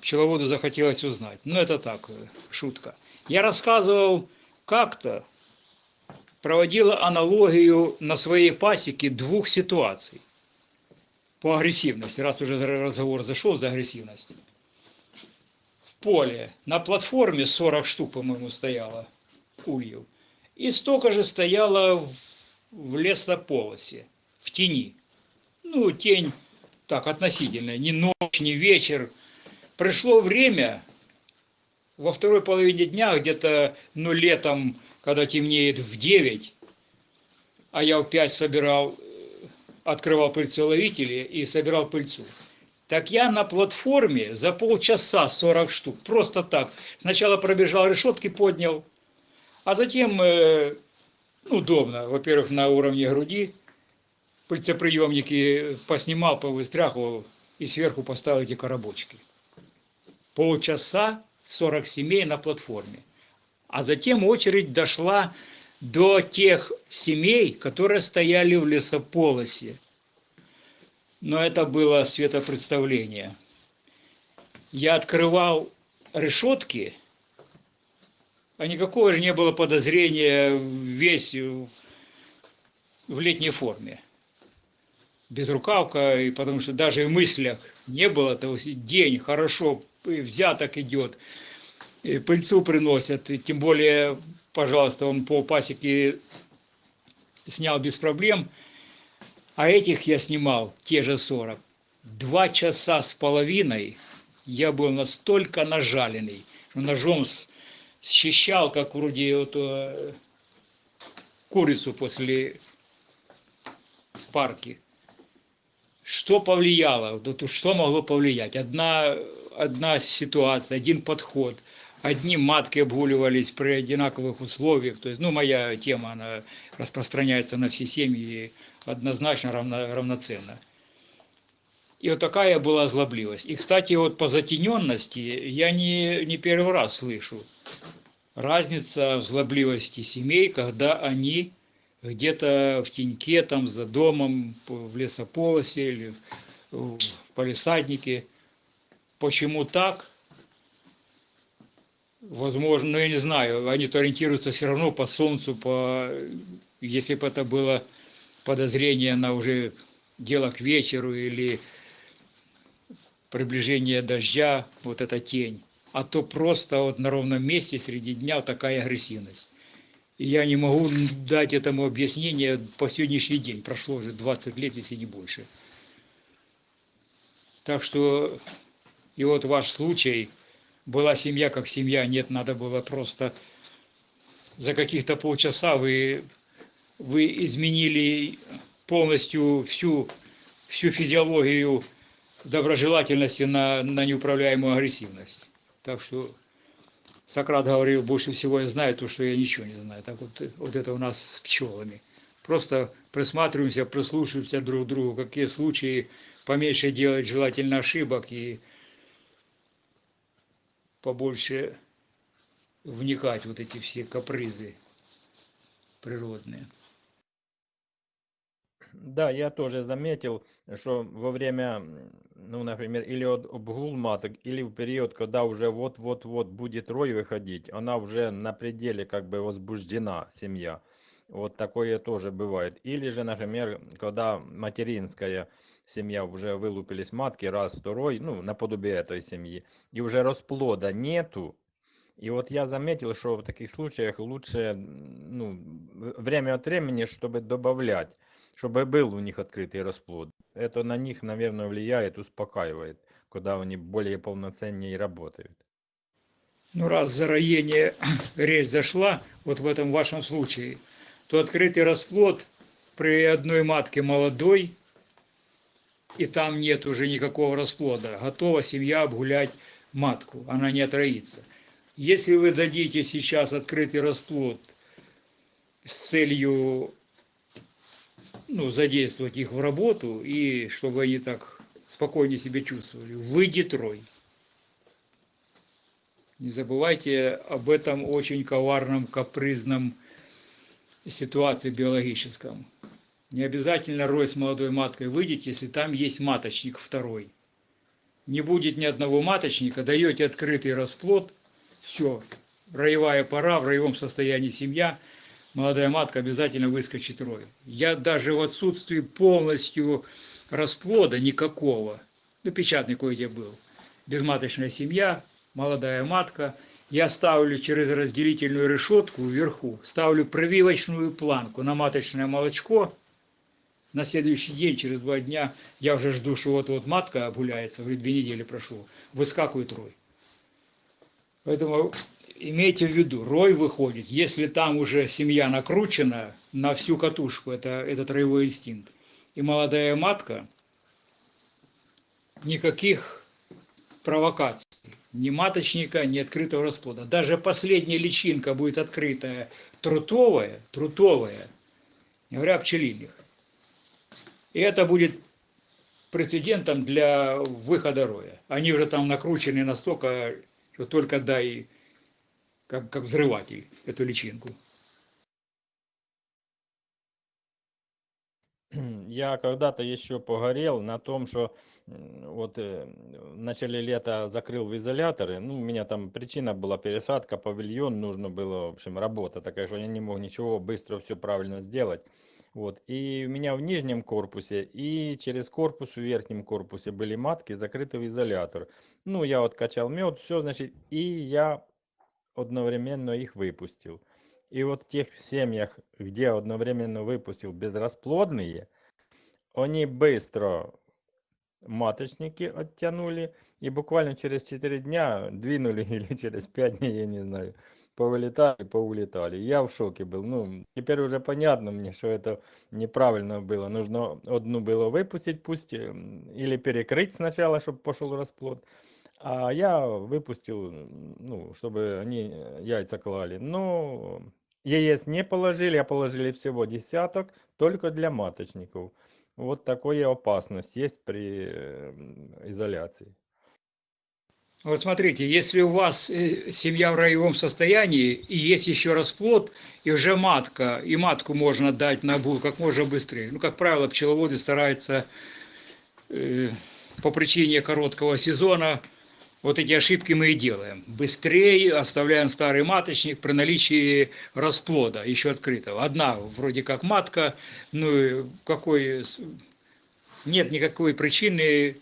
пчеловоду захотелось узнать. Ну, это так, э, шутка. Я рассказывал как-то, проводила аналогию на своей пасеке двух ситуаций по агрессивности, раз уже разговор зашел за агрессивность. Поле на платформе 40 штук, по-моему, стояло ульев, и столько же стояло в, в лесополосе, в тени. Ну, тень так относительная, не ночь, не вечер. Пришло время во второй половине дня, где-то, ну, летом, когда темнеет в 9, а я в 5 собирал, э, открывал пыльцеловители и собирал пыльцу. Так я на платформе за полчаса 40 штук, просто так. Сначала пробежал решетки, поднял, а затем, э, ну, удобно, во-первых, на уровне груди, пыльцеприемники поснимал, повыстряхивал и сверху поставил эти коробочки. Полчаса 40 семей на платформе. А затем очередь дошла до тех семей, которые стояли в лесополосе. Но это было светопредставление. Я открывал решетки, а никакого же не было подозрения весь в летней форме. Безрукавка, и потому что даже в мыслях не было того, день хорошо, взяток идет, и пыльцу приносят, и тем более, пожалуйста, он по пасеке снял без проблем, а этих я снимал, те же 40. Два часа с половиной я был настолько нажаленный, что ножом счищал, как вроде вот, э, курицу после парки. Что повлияло? Что могло повлиять? Одна, одна ситуация, один подход. Одни матки обгуливались при одинаковых условиях. То есть, ну, моя тема, она распространяется на все семьи однозначно равно, равноценно. И вот такая была озлобливость. И, кстати, вот по затененности я не, не первый раз слышу. Разница в злобливости семей, когда они где-то в теньке, там за домом, в лесополосе или в палисаднике. Почему так? Возможно, ну я не знаю, они-то ориентируются все равно по солнцу, по... если бы это было подозрение на уже дело к вечеру или приближение дождя, вот эта тень, а то просто вот на ровном месте среди дня такая агрессивность. И я не могу дать этому объяснение по сегодняшний день. Прошло уже 20 лет, если не больше. Так что, и вот ваш случай, была семья как семья, нет, надо было просто за каких-то полчаса вы, вы изменили полностью всю, всю физиологию доброжелательности на, на неуправляемую агрессивность. Так что Сократ говорил, больше всего я знаю то, что я ничего не знаю. Так вот, вот это у нас с пчелами. Просто присматриваемся, прислушиваемся друг к другу, какие случаи поменьше делать желательно ошибок и побольше вникать вот эти все капризы природные. Да, я тоже заметил, что во время, ну, например, или от обгул или в период, когда уже вот-вот-вот будет рой выходить, она уже на пределе как бы возбуждена, семья. Вот такое тоже бывает. Или же, например, когда материнская семья уже вылупились матки, раз, второй, ну, наподобие этой семьи, и уже расплода нету, и вот я заметил, что в таких случаях лучше ну, время от времени, чтобы добавлять, чтобы был у них открытый расплод. Это на них, наверное, влияет, успокаивает, когда они более полноценнее работают. Ну, раз за роение речь зашла, вот в этом вашем случае, то открытый расплод при одной матке молодой, и там нет уже никакого расплода, готова семья обгулять матку, она не отроится. Если вы дадите сейчас открытый расплод с целью ну, задействовать их в работу, и чтобы они так спокойнее себя чувствовали, выйдет рой. Не забывайте об этом очень коварном, капризном ситуации биологическом. Не обязательно рой с молодой маткой выйдет, если там есть маточник второй. Не будет ни одного маточника, даете открытый расплод, все, роевая пора, в роевом состоянии семья, молодая матка обязательно выскочит рой. Я даже в отсутствии полностью расплода никакого, ну печатный кое-где был, безматочная семья, молодая матка, я ставлю через разделительную решетку вверху, ставлю прививочную планку на маточное молочко. На следующий день, через два дня, я уже жду, что вот-вот матка обгуляется, говорит, две недели прошло, выскакивает рой. Поэтому имейте в виду, рой выходит, если там уже семья накручена на всю катушку, это, этот роевой инстинкт. И молодая матка, никаких провокаций, ни маточника, ни открытого расплода. Даже последняя личинка будет открытая, трутовая, трутовая, не говоря о пчелиных. И это будет прецедентом для выхода роя. Они уже там накручены настолько, что только дай, как, как взрыватель, эту личинку. Я когда-то еще погорел на том, что вот э, в начале лета закрыл в изоляторы. Ну, у меня там причина была пересадка, павильон, нужно было, в общем, работа такая, что я не мог ничего быстро все правильно сделать. Вот. И у меня в нижнем корпусе и через корпус в верхнем корпусе были матки закрыты в изолятор. Ну, я вот качал мед, все, значит, и я одновременно их выпустил. И вот в тех семьях, где одновременно выпустил безрасплодные, они быстро маточники оттянули и буквально через 4 дня двинули или через 5 дней, я не знаю, повылетали, поулетали. Я в шоке был. Ну, теперь уже понятно мне, что это неправильно было. Нужно одну было выпустить, пусть м, или перекрыть сначала, чтобы пошел расплод. А я выпустил, ну, чтобы они э, яйца клали. Но яиц не положили, а положили всего десяток, только для маточников. Вот такая опасность есть при э, м, изоляции. Вот смотрите, если у вас э, семья в роевом состоянии, и есть еще расплод, и уже матка, и матку можно дать на бул как можно быстрее. Ну, как правило, пчеловоды стараются э, по причине короткого сезона, вот эти ошибки мы и делаем. Быстрее оставляем старый маточник при наличии расплода, еще открытого. Одна вроде как матка, ну какой... Нет никакой причины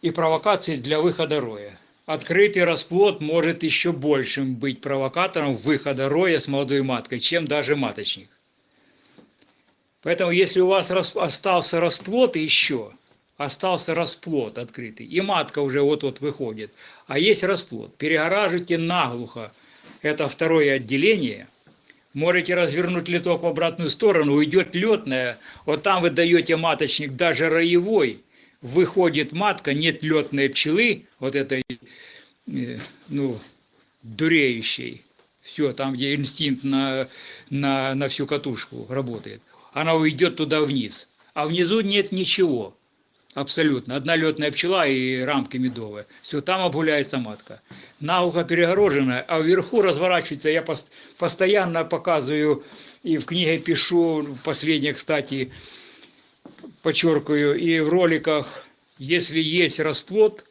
и провокации для выхода роя. Открытый расплод может еще большим быть провокатором выхода роя с молодой маткой, чем даже маточник. Поэтому, если у вас остался расплод еще, остался расплод открытый, и матка уже вот-вот выходит, а есть расплод, перегораживайте наглухо это второе отделение, можете развернуть литок в обратную сторону, уйдет летная, вот там вы даете маточник даже роевой, выходит матка, нет летной пчелы, вот этой, э, ну, дуреющей, все, там, где инстинкт на, на, на всю катушку работает, она уйдет туда вниз, а внизу нет ничего, абсолютно, одна летная пчела и рамки медовые, все, там обгуляется матка, наухо перегороженная, а вверху разворачивается, я пос- постоянно показываю и в книге пишу, последнее, кстати, подчеркиваю, и в роликах, если есть расплод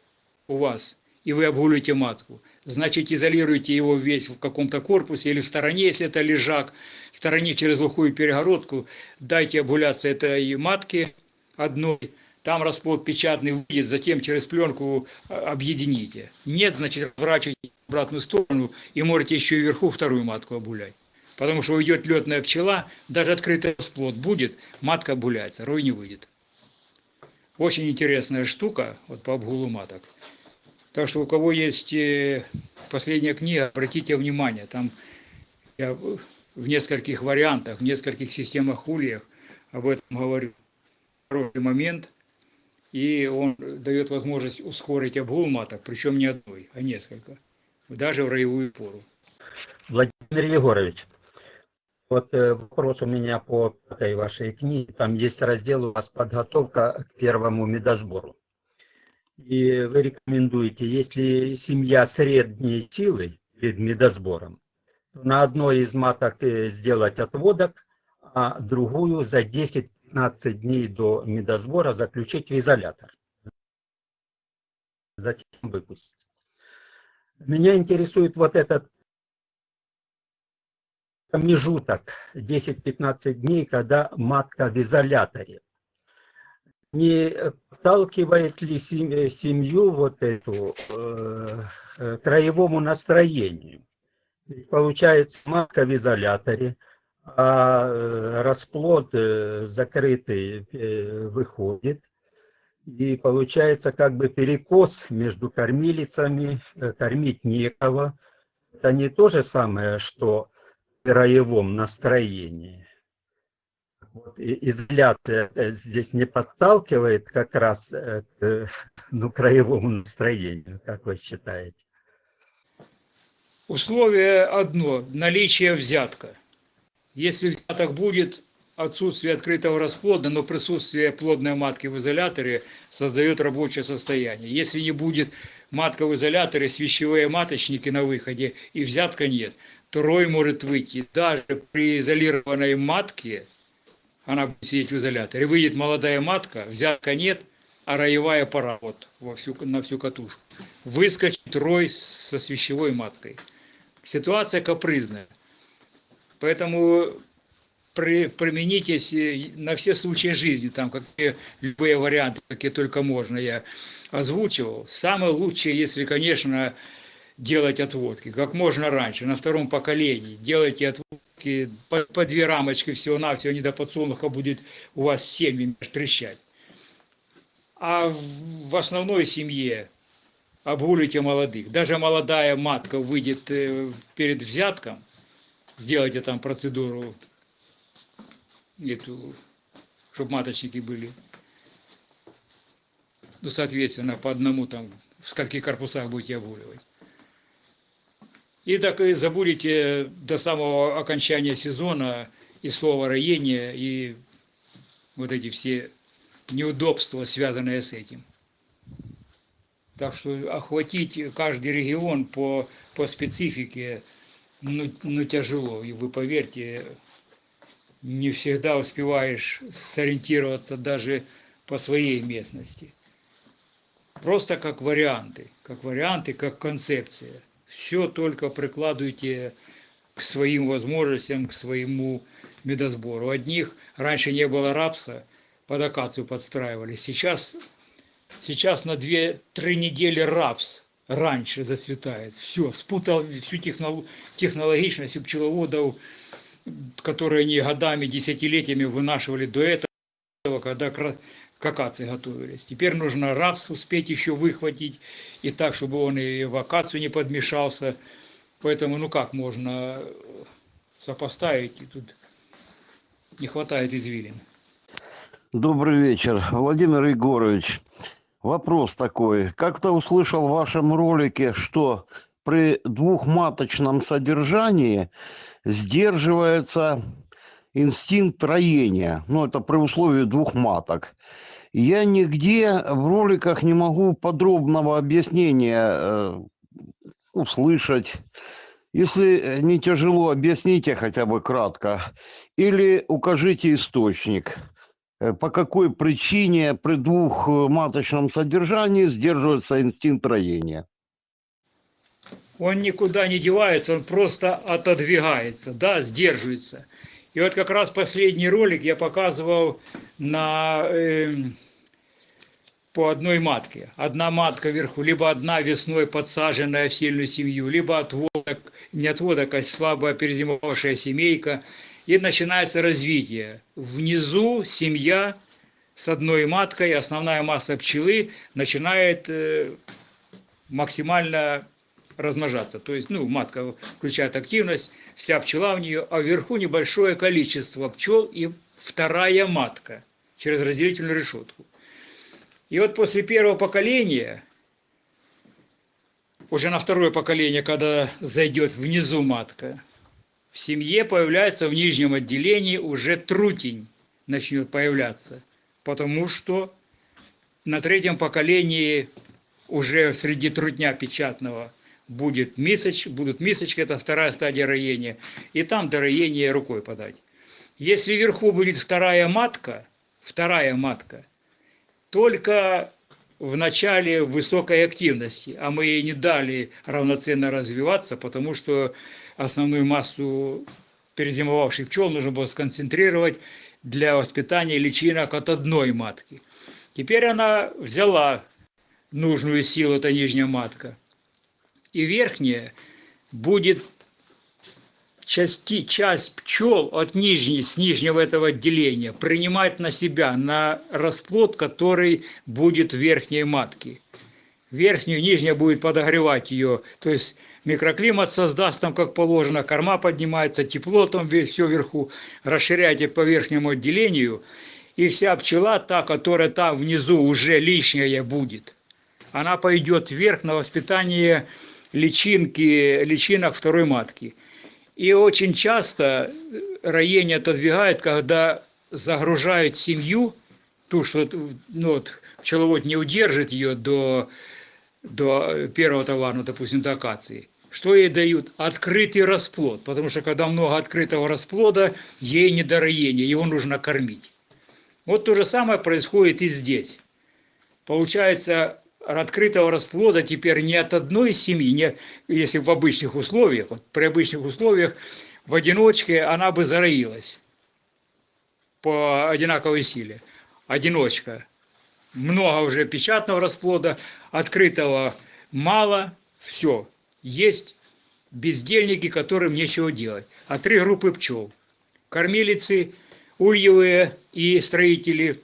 у вас, и вы обгуливаете матку, значит изолируйте его весь в каком-то корпусе или в стороне, если это лежак, в стороне через глухую перегородку, дайте обгуляться этой матке одной, там расплод печатный выйдет, затем через пленку а, объедините. Нет, значит, разворачивайте в обратную сторону и можете еще и вверху вторую матку обгулять. Потому что уйдет летная пчела, даже открытый расплод будет, матка обгуляется, рой не выйдет. Очень интересная штука вот по обгулу маток. Так что у кого есть э, последняя книга, обратите внимание, там я в нескольких вариантах, в нескольких системах ульях об этом говорю. Хороший момент, и он дает возможность ускорить обгул маток, причем не одной, а несколько, даже в роевую пору. Владимир Егорович, вот э, вопрос у меня по этой вашей книге. Там есть раздел у вас «Подготовка к первому медосбору». И вы рекомендуете, если семья средней силы перед медосбором, на одной из маток э, сделать отводок, а другую за 10-15 дней до медосбора заключить в изолятор. Затем выпустить. Меня интересует вот этот промежуток 10-15 дней, когда матка в изоляторе. Не сталкивает ли семью вот эту э, к краевому настроению? Получается матка в изоляторе, а э, расплод э, закрытый э, выходит, и получается как бы перекос между кормилицами, кормить некого. Это не то же самое, что краевом настроении. Вот, изоляция здесь не подталкивает как раз к ну, краевому настроению, как вы считаете? Условие одно – наличие взятка. Если взяток будет, отсутствие открытого расплода, но присутствие плодной матки в изоляторе создает рабочее состояние. Если не будет матка в изоляторе, свящевые маточники на выходе и взятка нет – Второй может выйти даже при изолированной матке, она будет сидеть в изоляторе, выйдет молодая матка, взятка нет, а роевая пора вот во всю, на всю катушку. Выскочит рой со свящевой маткой. Ситуация капризная. Поэтому при, применитесь на все случаи жизни, там какие любые варианты, какие только можно, я озвучивал. Самое лучшее, если, конечно, делать отводки как можно раньше, на втором поколении. Делайте отводки по, по две рамочки всего-навсего, не до подсолнуха будет у вас семьи трещать. А в, в основной семье обгулите молодых. Даже молодая матка выйдет э, перед взятком, сделайте там процедуру, эту, чтобы маточники были. Ну, соответственно, по одному там, в скольких корпусах будете обгуливать. И так и забудете до самого окончания сезона и слово роение, и вот эти все неудобства, связанные с этим. Так что охватить каждый регион по, по специфике ну, ну тяжело. И вы поверьте, не всегда успеваешь сориентироваться даже по своей местности. Просто как варианты, как варианты, как концепция – все только прикладывайте к своим возможностям, к своему медосбору. Одних раньше не было рапса, под акацию подстраивали. Сейчас, сейчас на 2-3 недели рапс раньше зацветает. Все, спутал всю технолог, технологичность у пчеловодов, которые они годами, десятилетиями вынашивали до этого, когда акации готовились. Теперь нужно рапс успеть еще выхватить, и так, чтобы он и в акацию не подмешался. Поэтому, ну как можно сопоставить, и тут не хватает извилин. Добрый вечер, Владимир Егорович. Вопрос такой. Как-то услышал в вашем ролике, что при двухматочном содержании сдерживается инстинкт роения. Ну, это при условии двух маток. Я нигде в роликах не могу подробного объяснения э, услышать. Если не тяжело, объясните хотя бы кратко. Или укажите источник. Э, по какой причине при двухматочном содержании сдерживается инстинкт роения? он никуда не девается, он просто отодвигается, да, сдерживается. И вот как раз последний ролик я показывал на, э, по одной матке. Одна матка вверху, либо одна весной подсаженная в сильную семью, либо отводок, не отводок, а слабо перезимовавшая семейка. И начинается развитие. Внизу семья с одной маткой, основная масса пчелы начинает э, максимально размножаться. То есть, ну, матка включает активность, вся пчела в нее, а вверху небольшое количество пчел и вторая матка через разделительную решетку. И вот после первого поколения, уже на второе поколение, когда зайдет внизу матка, в семье появляется в нижнем отделении уже трутень начнет появляться, потому что на третьем поколении уже среди трутня печатного будет мисоч, будут мисочки, это вторая стадия роения, и там до роения рукой подать. Если вверху будет вторая матка, вторая матка, только в начале высокой активности, а мы ей не дали равноценно развиваться, потому что основную массу перезимовавших пчел нужно было сконцентрировать для воспитания личинок от одной матки. Теперь она взяла нужную силу, это нижняя матка. И верхняя будет части, часть пчел от нижней, с нижнего этого отделения принимать на себя, на расплод, который будет верхней матке. Верхнюю, нижняя будет подогревать ее, то есть микроклимат создаст там как положено, корма поднимается, тепло там все вверху, расширяйте по верхнему отделению, и вся пчела, та, которая там внизу уже лишняя будет, она пойдет вверх на воспитание личинки, личинок второй матки. И очень часто роение отодвигает, когда загружают семью, ту, что ну, вот, пчеловод не удержит ее до, до первого товара, ну, допустим, до акации. Что ей дают? Открытый расплод, потому что когда много открытого расплода, ей не до роения, его нужно кормить. Вот то же самое происходит и здесь. Получается, открытого расплода теперь не от одной семьи, не, если в обычных условиях, вот при обычных условиях в одиночке она бы зароилась по одинаковой силе. Одиночка. Много уже печатного расплода, открытого мало, все. Есть бездельники, которым нечего делать. А три группы пчел. Кормилицы, ульевые и строители,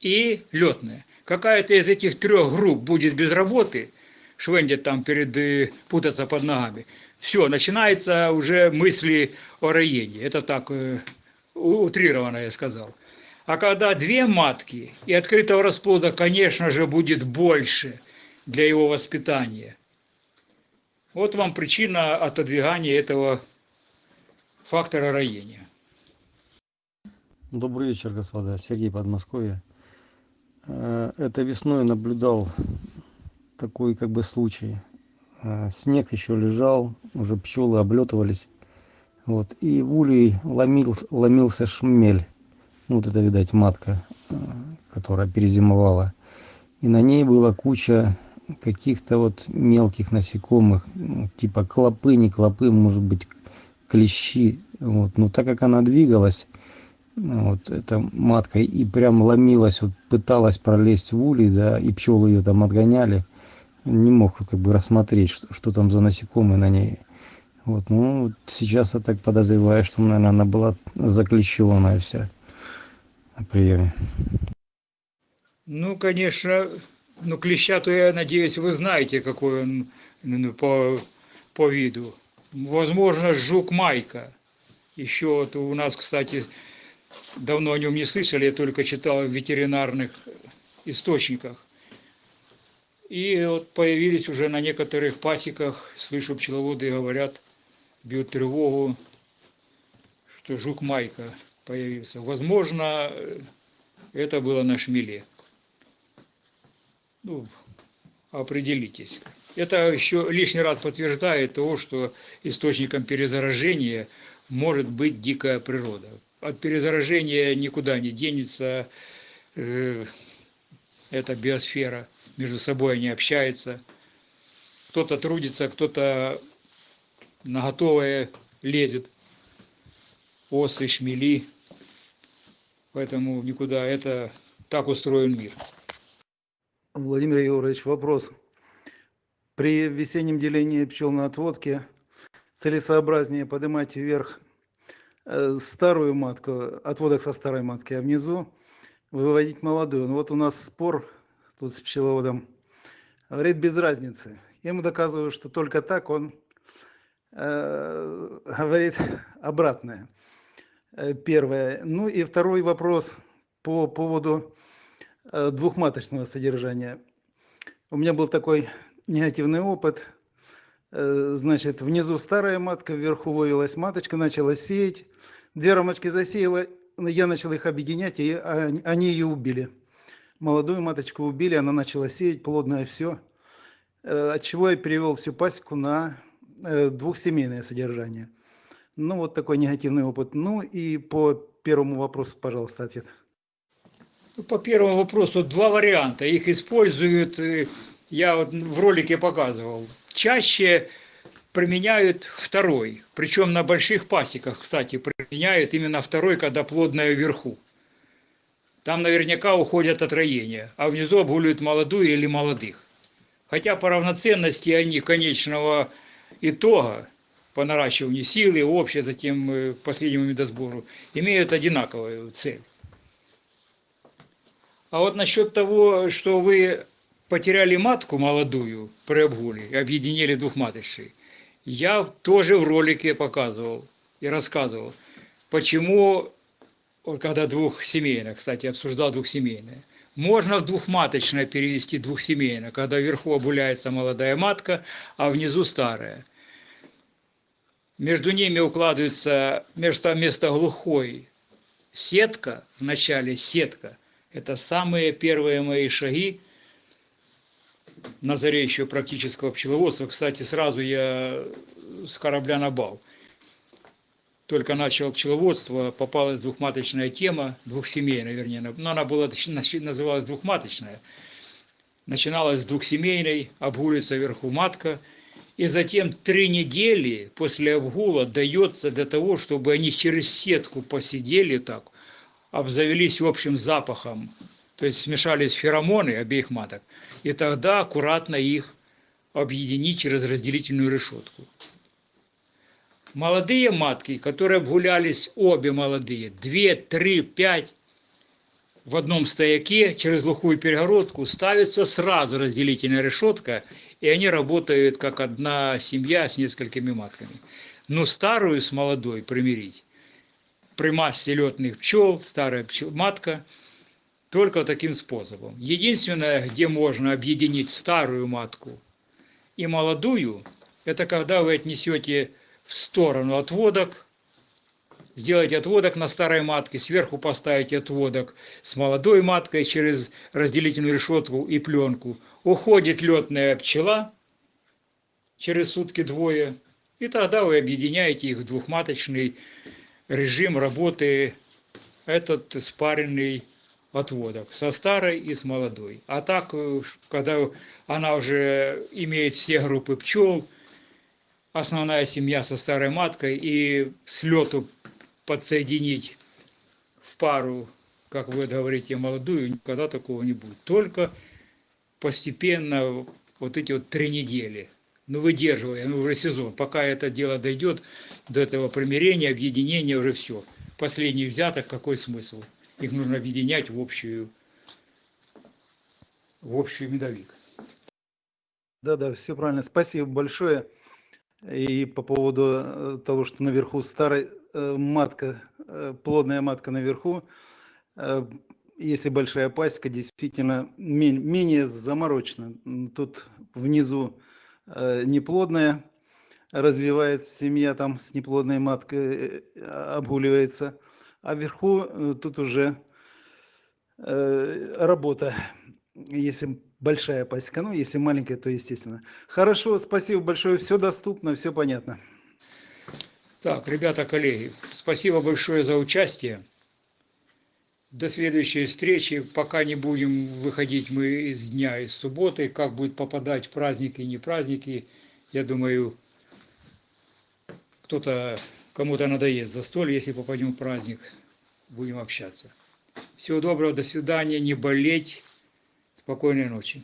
и летные какая-то из этих трех групп будет без работы, швендит там перед, э, путаться под ногами, все, начинается уже мысли о роении. Это так э, утрированно я сказал. А когда две матки и открытого расплода, конечно же, будет больше для его воспитания. Вот вам причина отодвигания этого фактора роения. Добрый вечер, господа. Сергей Подмосковье. Э, это весной наблюдал такой как бы случай. Э, снег еще лежал, уже пчелы облетывались. Вот. И в улей ломил, ломился шмель. Вот это, видать, матка, э, которая перезимовала. И на ней была куча каких-то вот мелких насекомых, ну, типа клопы, не клопы, может быть, клещи. Вот. Но так как она двигалась, вот эта матка и прям ломилась вот пыталась пролезть в улей да и пчелы ее там отгоняли не мог как бы рассмотреть что, что там за насекомые на ней вот ну сейчас я так подозреваю что наверное она была заклещенная вся на приеме ну конечно ну клеща то я надеюсь вы знаете какой он ну, по по виду возможно жук майка еще вот у нас кстати давно о нем не слышали, я только читал в ветеринарных источниках. И вот появились уже на некоторых пасеках, слышу, пчеловоды говорят, бьют тревогу, что жук Майка появился. Возможно, это было на шмеле. Ну, определитесь. Это еще лишний раз подтверждает того, что источником перезаражения может быть дикая природа от перезаражения никуда не денется. Э, эта биосфера между собой не общается. Кто-то трудится, кто-то на готовое лезет. Осы, шмели. Поэтому никуда. Это так устроен мир. Владимир Егорович, вопрос. При весеннем делении пчел на отводке целесообразнее поднимать вверх э, старую матку, отводок со старой матки, а внизу выводить молодую. Ну вот у нас спор тут с пчеловодом. Говорит, без разницы. Я ему доказываю, что только так он э, говорит обратное. Э, Первое. Ну и второй вопрос по поводу двухматочного содержания. У меня был такой негативный опыт. Э, Значит, внизу старая матка, вверху вывелась маточка, начала сеять. Две рамочки засеяла, я начал их объединять, и они они ее убили. Молодую маточку убили, она начала сеять, плодное все. От чего я перевел всю пасеку на э, двухсемейное содержание. Ну, вот такой негативный опыт. Ну и по первому вопросу, пожалуйста, ответ. Ну, По первому вопросу два варианта. Их используют, э, я вот в ролике показывал. Чаще применяют второй. Причем на больших пасеках, кстати, применяют именно второй, когда плодная вверху. Там наверняка уходят от а внизу обгуливают молодую или молодых. Хотя по равноценности они конечного итога, по наращиванию силы, общее, затем э, последнему медосбору, имеют одинаковую цель. А вот насчет того, что вы потеряли матку молодую при обгуле объединили двухматочный, я тоже в ролике показывал и рассказывал, почему, когда двухсемейное, кстати, обсуждал двухсемейное, можно в двухматочное перевести двухсемейное, когда вверху обуляется молодая матка, а внизу старая. Между ними укладывается вместо, вместо глухой сетка, в начале сетка. Это самые первые мои шаги на заре еще практического пчеловодства. Кстати, сразу я с корабля на бал. Только начал пчеловодство, попалась двухматочная тема, двухсемейная, вернее, но она была, называлась двухматочная. Начиналась с двухсемейной, обгулится вверху матка, и затем три недели после обгула дается для того, чтобы они через сетку посидели так, обзавелись общим запахом, то есть смешались феромоны обеих маток, и тогда аккуратно их объединить через разделительную решетку. Молодые матки, которые обгулялись обе молодые, 2, 3, 5, в одном стояке через глухую перегородку ставится сразу разделительная решетка, и они работают как одна семья с несколькими матками. Но старую с молодой примирить при массе летных пчел, старая пчел, матка, только таким способом. Единственное, где можно объединить старую матку и молодую, это когда вы отнесете в сторону отводок, сделаете отводок на старой матке, сверху поставите отводок с молодой маткой через разделительную решетку и пленку. Уходит летная пчела через сутки двое, и тогда вы объединяете их в двухматочный режим работы, этот спаренный отводок со старой и с молодой. А так, э, когда она уже имеет все группы пчел, основная семья со старой маткой и с лету подсоединить в пару, как вы говорите, молодую, никогда такого не будет. Только постепенно вот эти вот три недели, ну выдерживая, ну уже сезон, пока это дело дойдет до этого примирения, объединения, уже все. Последний взяток, какой смысл? Их нужно объединять в общую, в общую медовик. Да, да, все правильно. Спасибо большое. И по поводу э, того, что наверху старая э, матка, э, плодная матка наверху, если большая пасека, действительно мен- менее заморочена. Тут внизу неплодная развивается семья, там с неплодной маткой э, обгуливается, а вверху э, тут уже э, работа. Если большая пасека, ну, если маленькая, то естественно. Хорошо, спасибо большое, все доступно, все понятно. Так, ребята, коллеги, спасибо большое за участие. До следующей встречи. Пока не будем выходить мы из дня, из субботы. Как будет попадать праздники и не праздники, я думаю, кто-то, кому-то надоест застолье, если попадем в праздник. Будем общаться. Всего доброго, до свидания, не болеть. Спокойной ночи.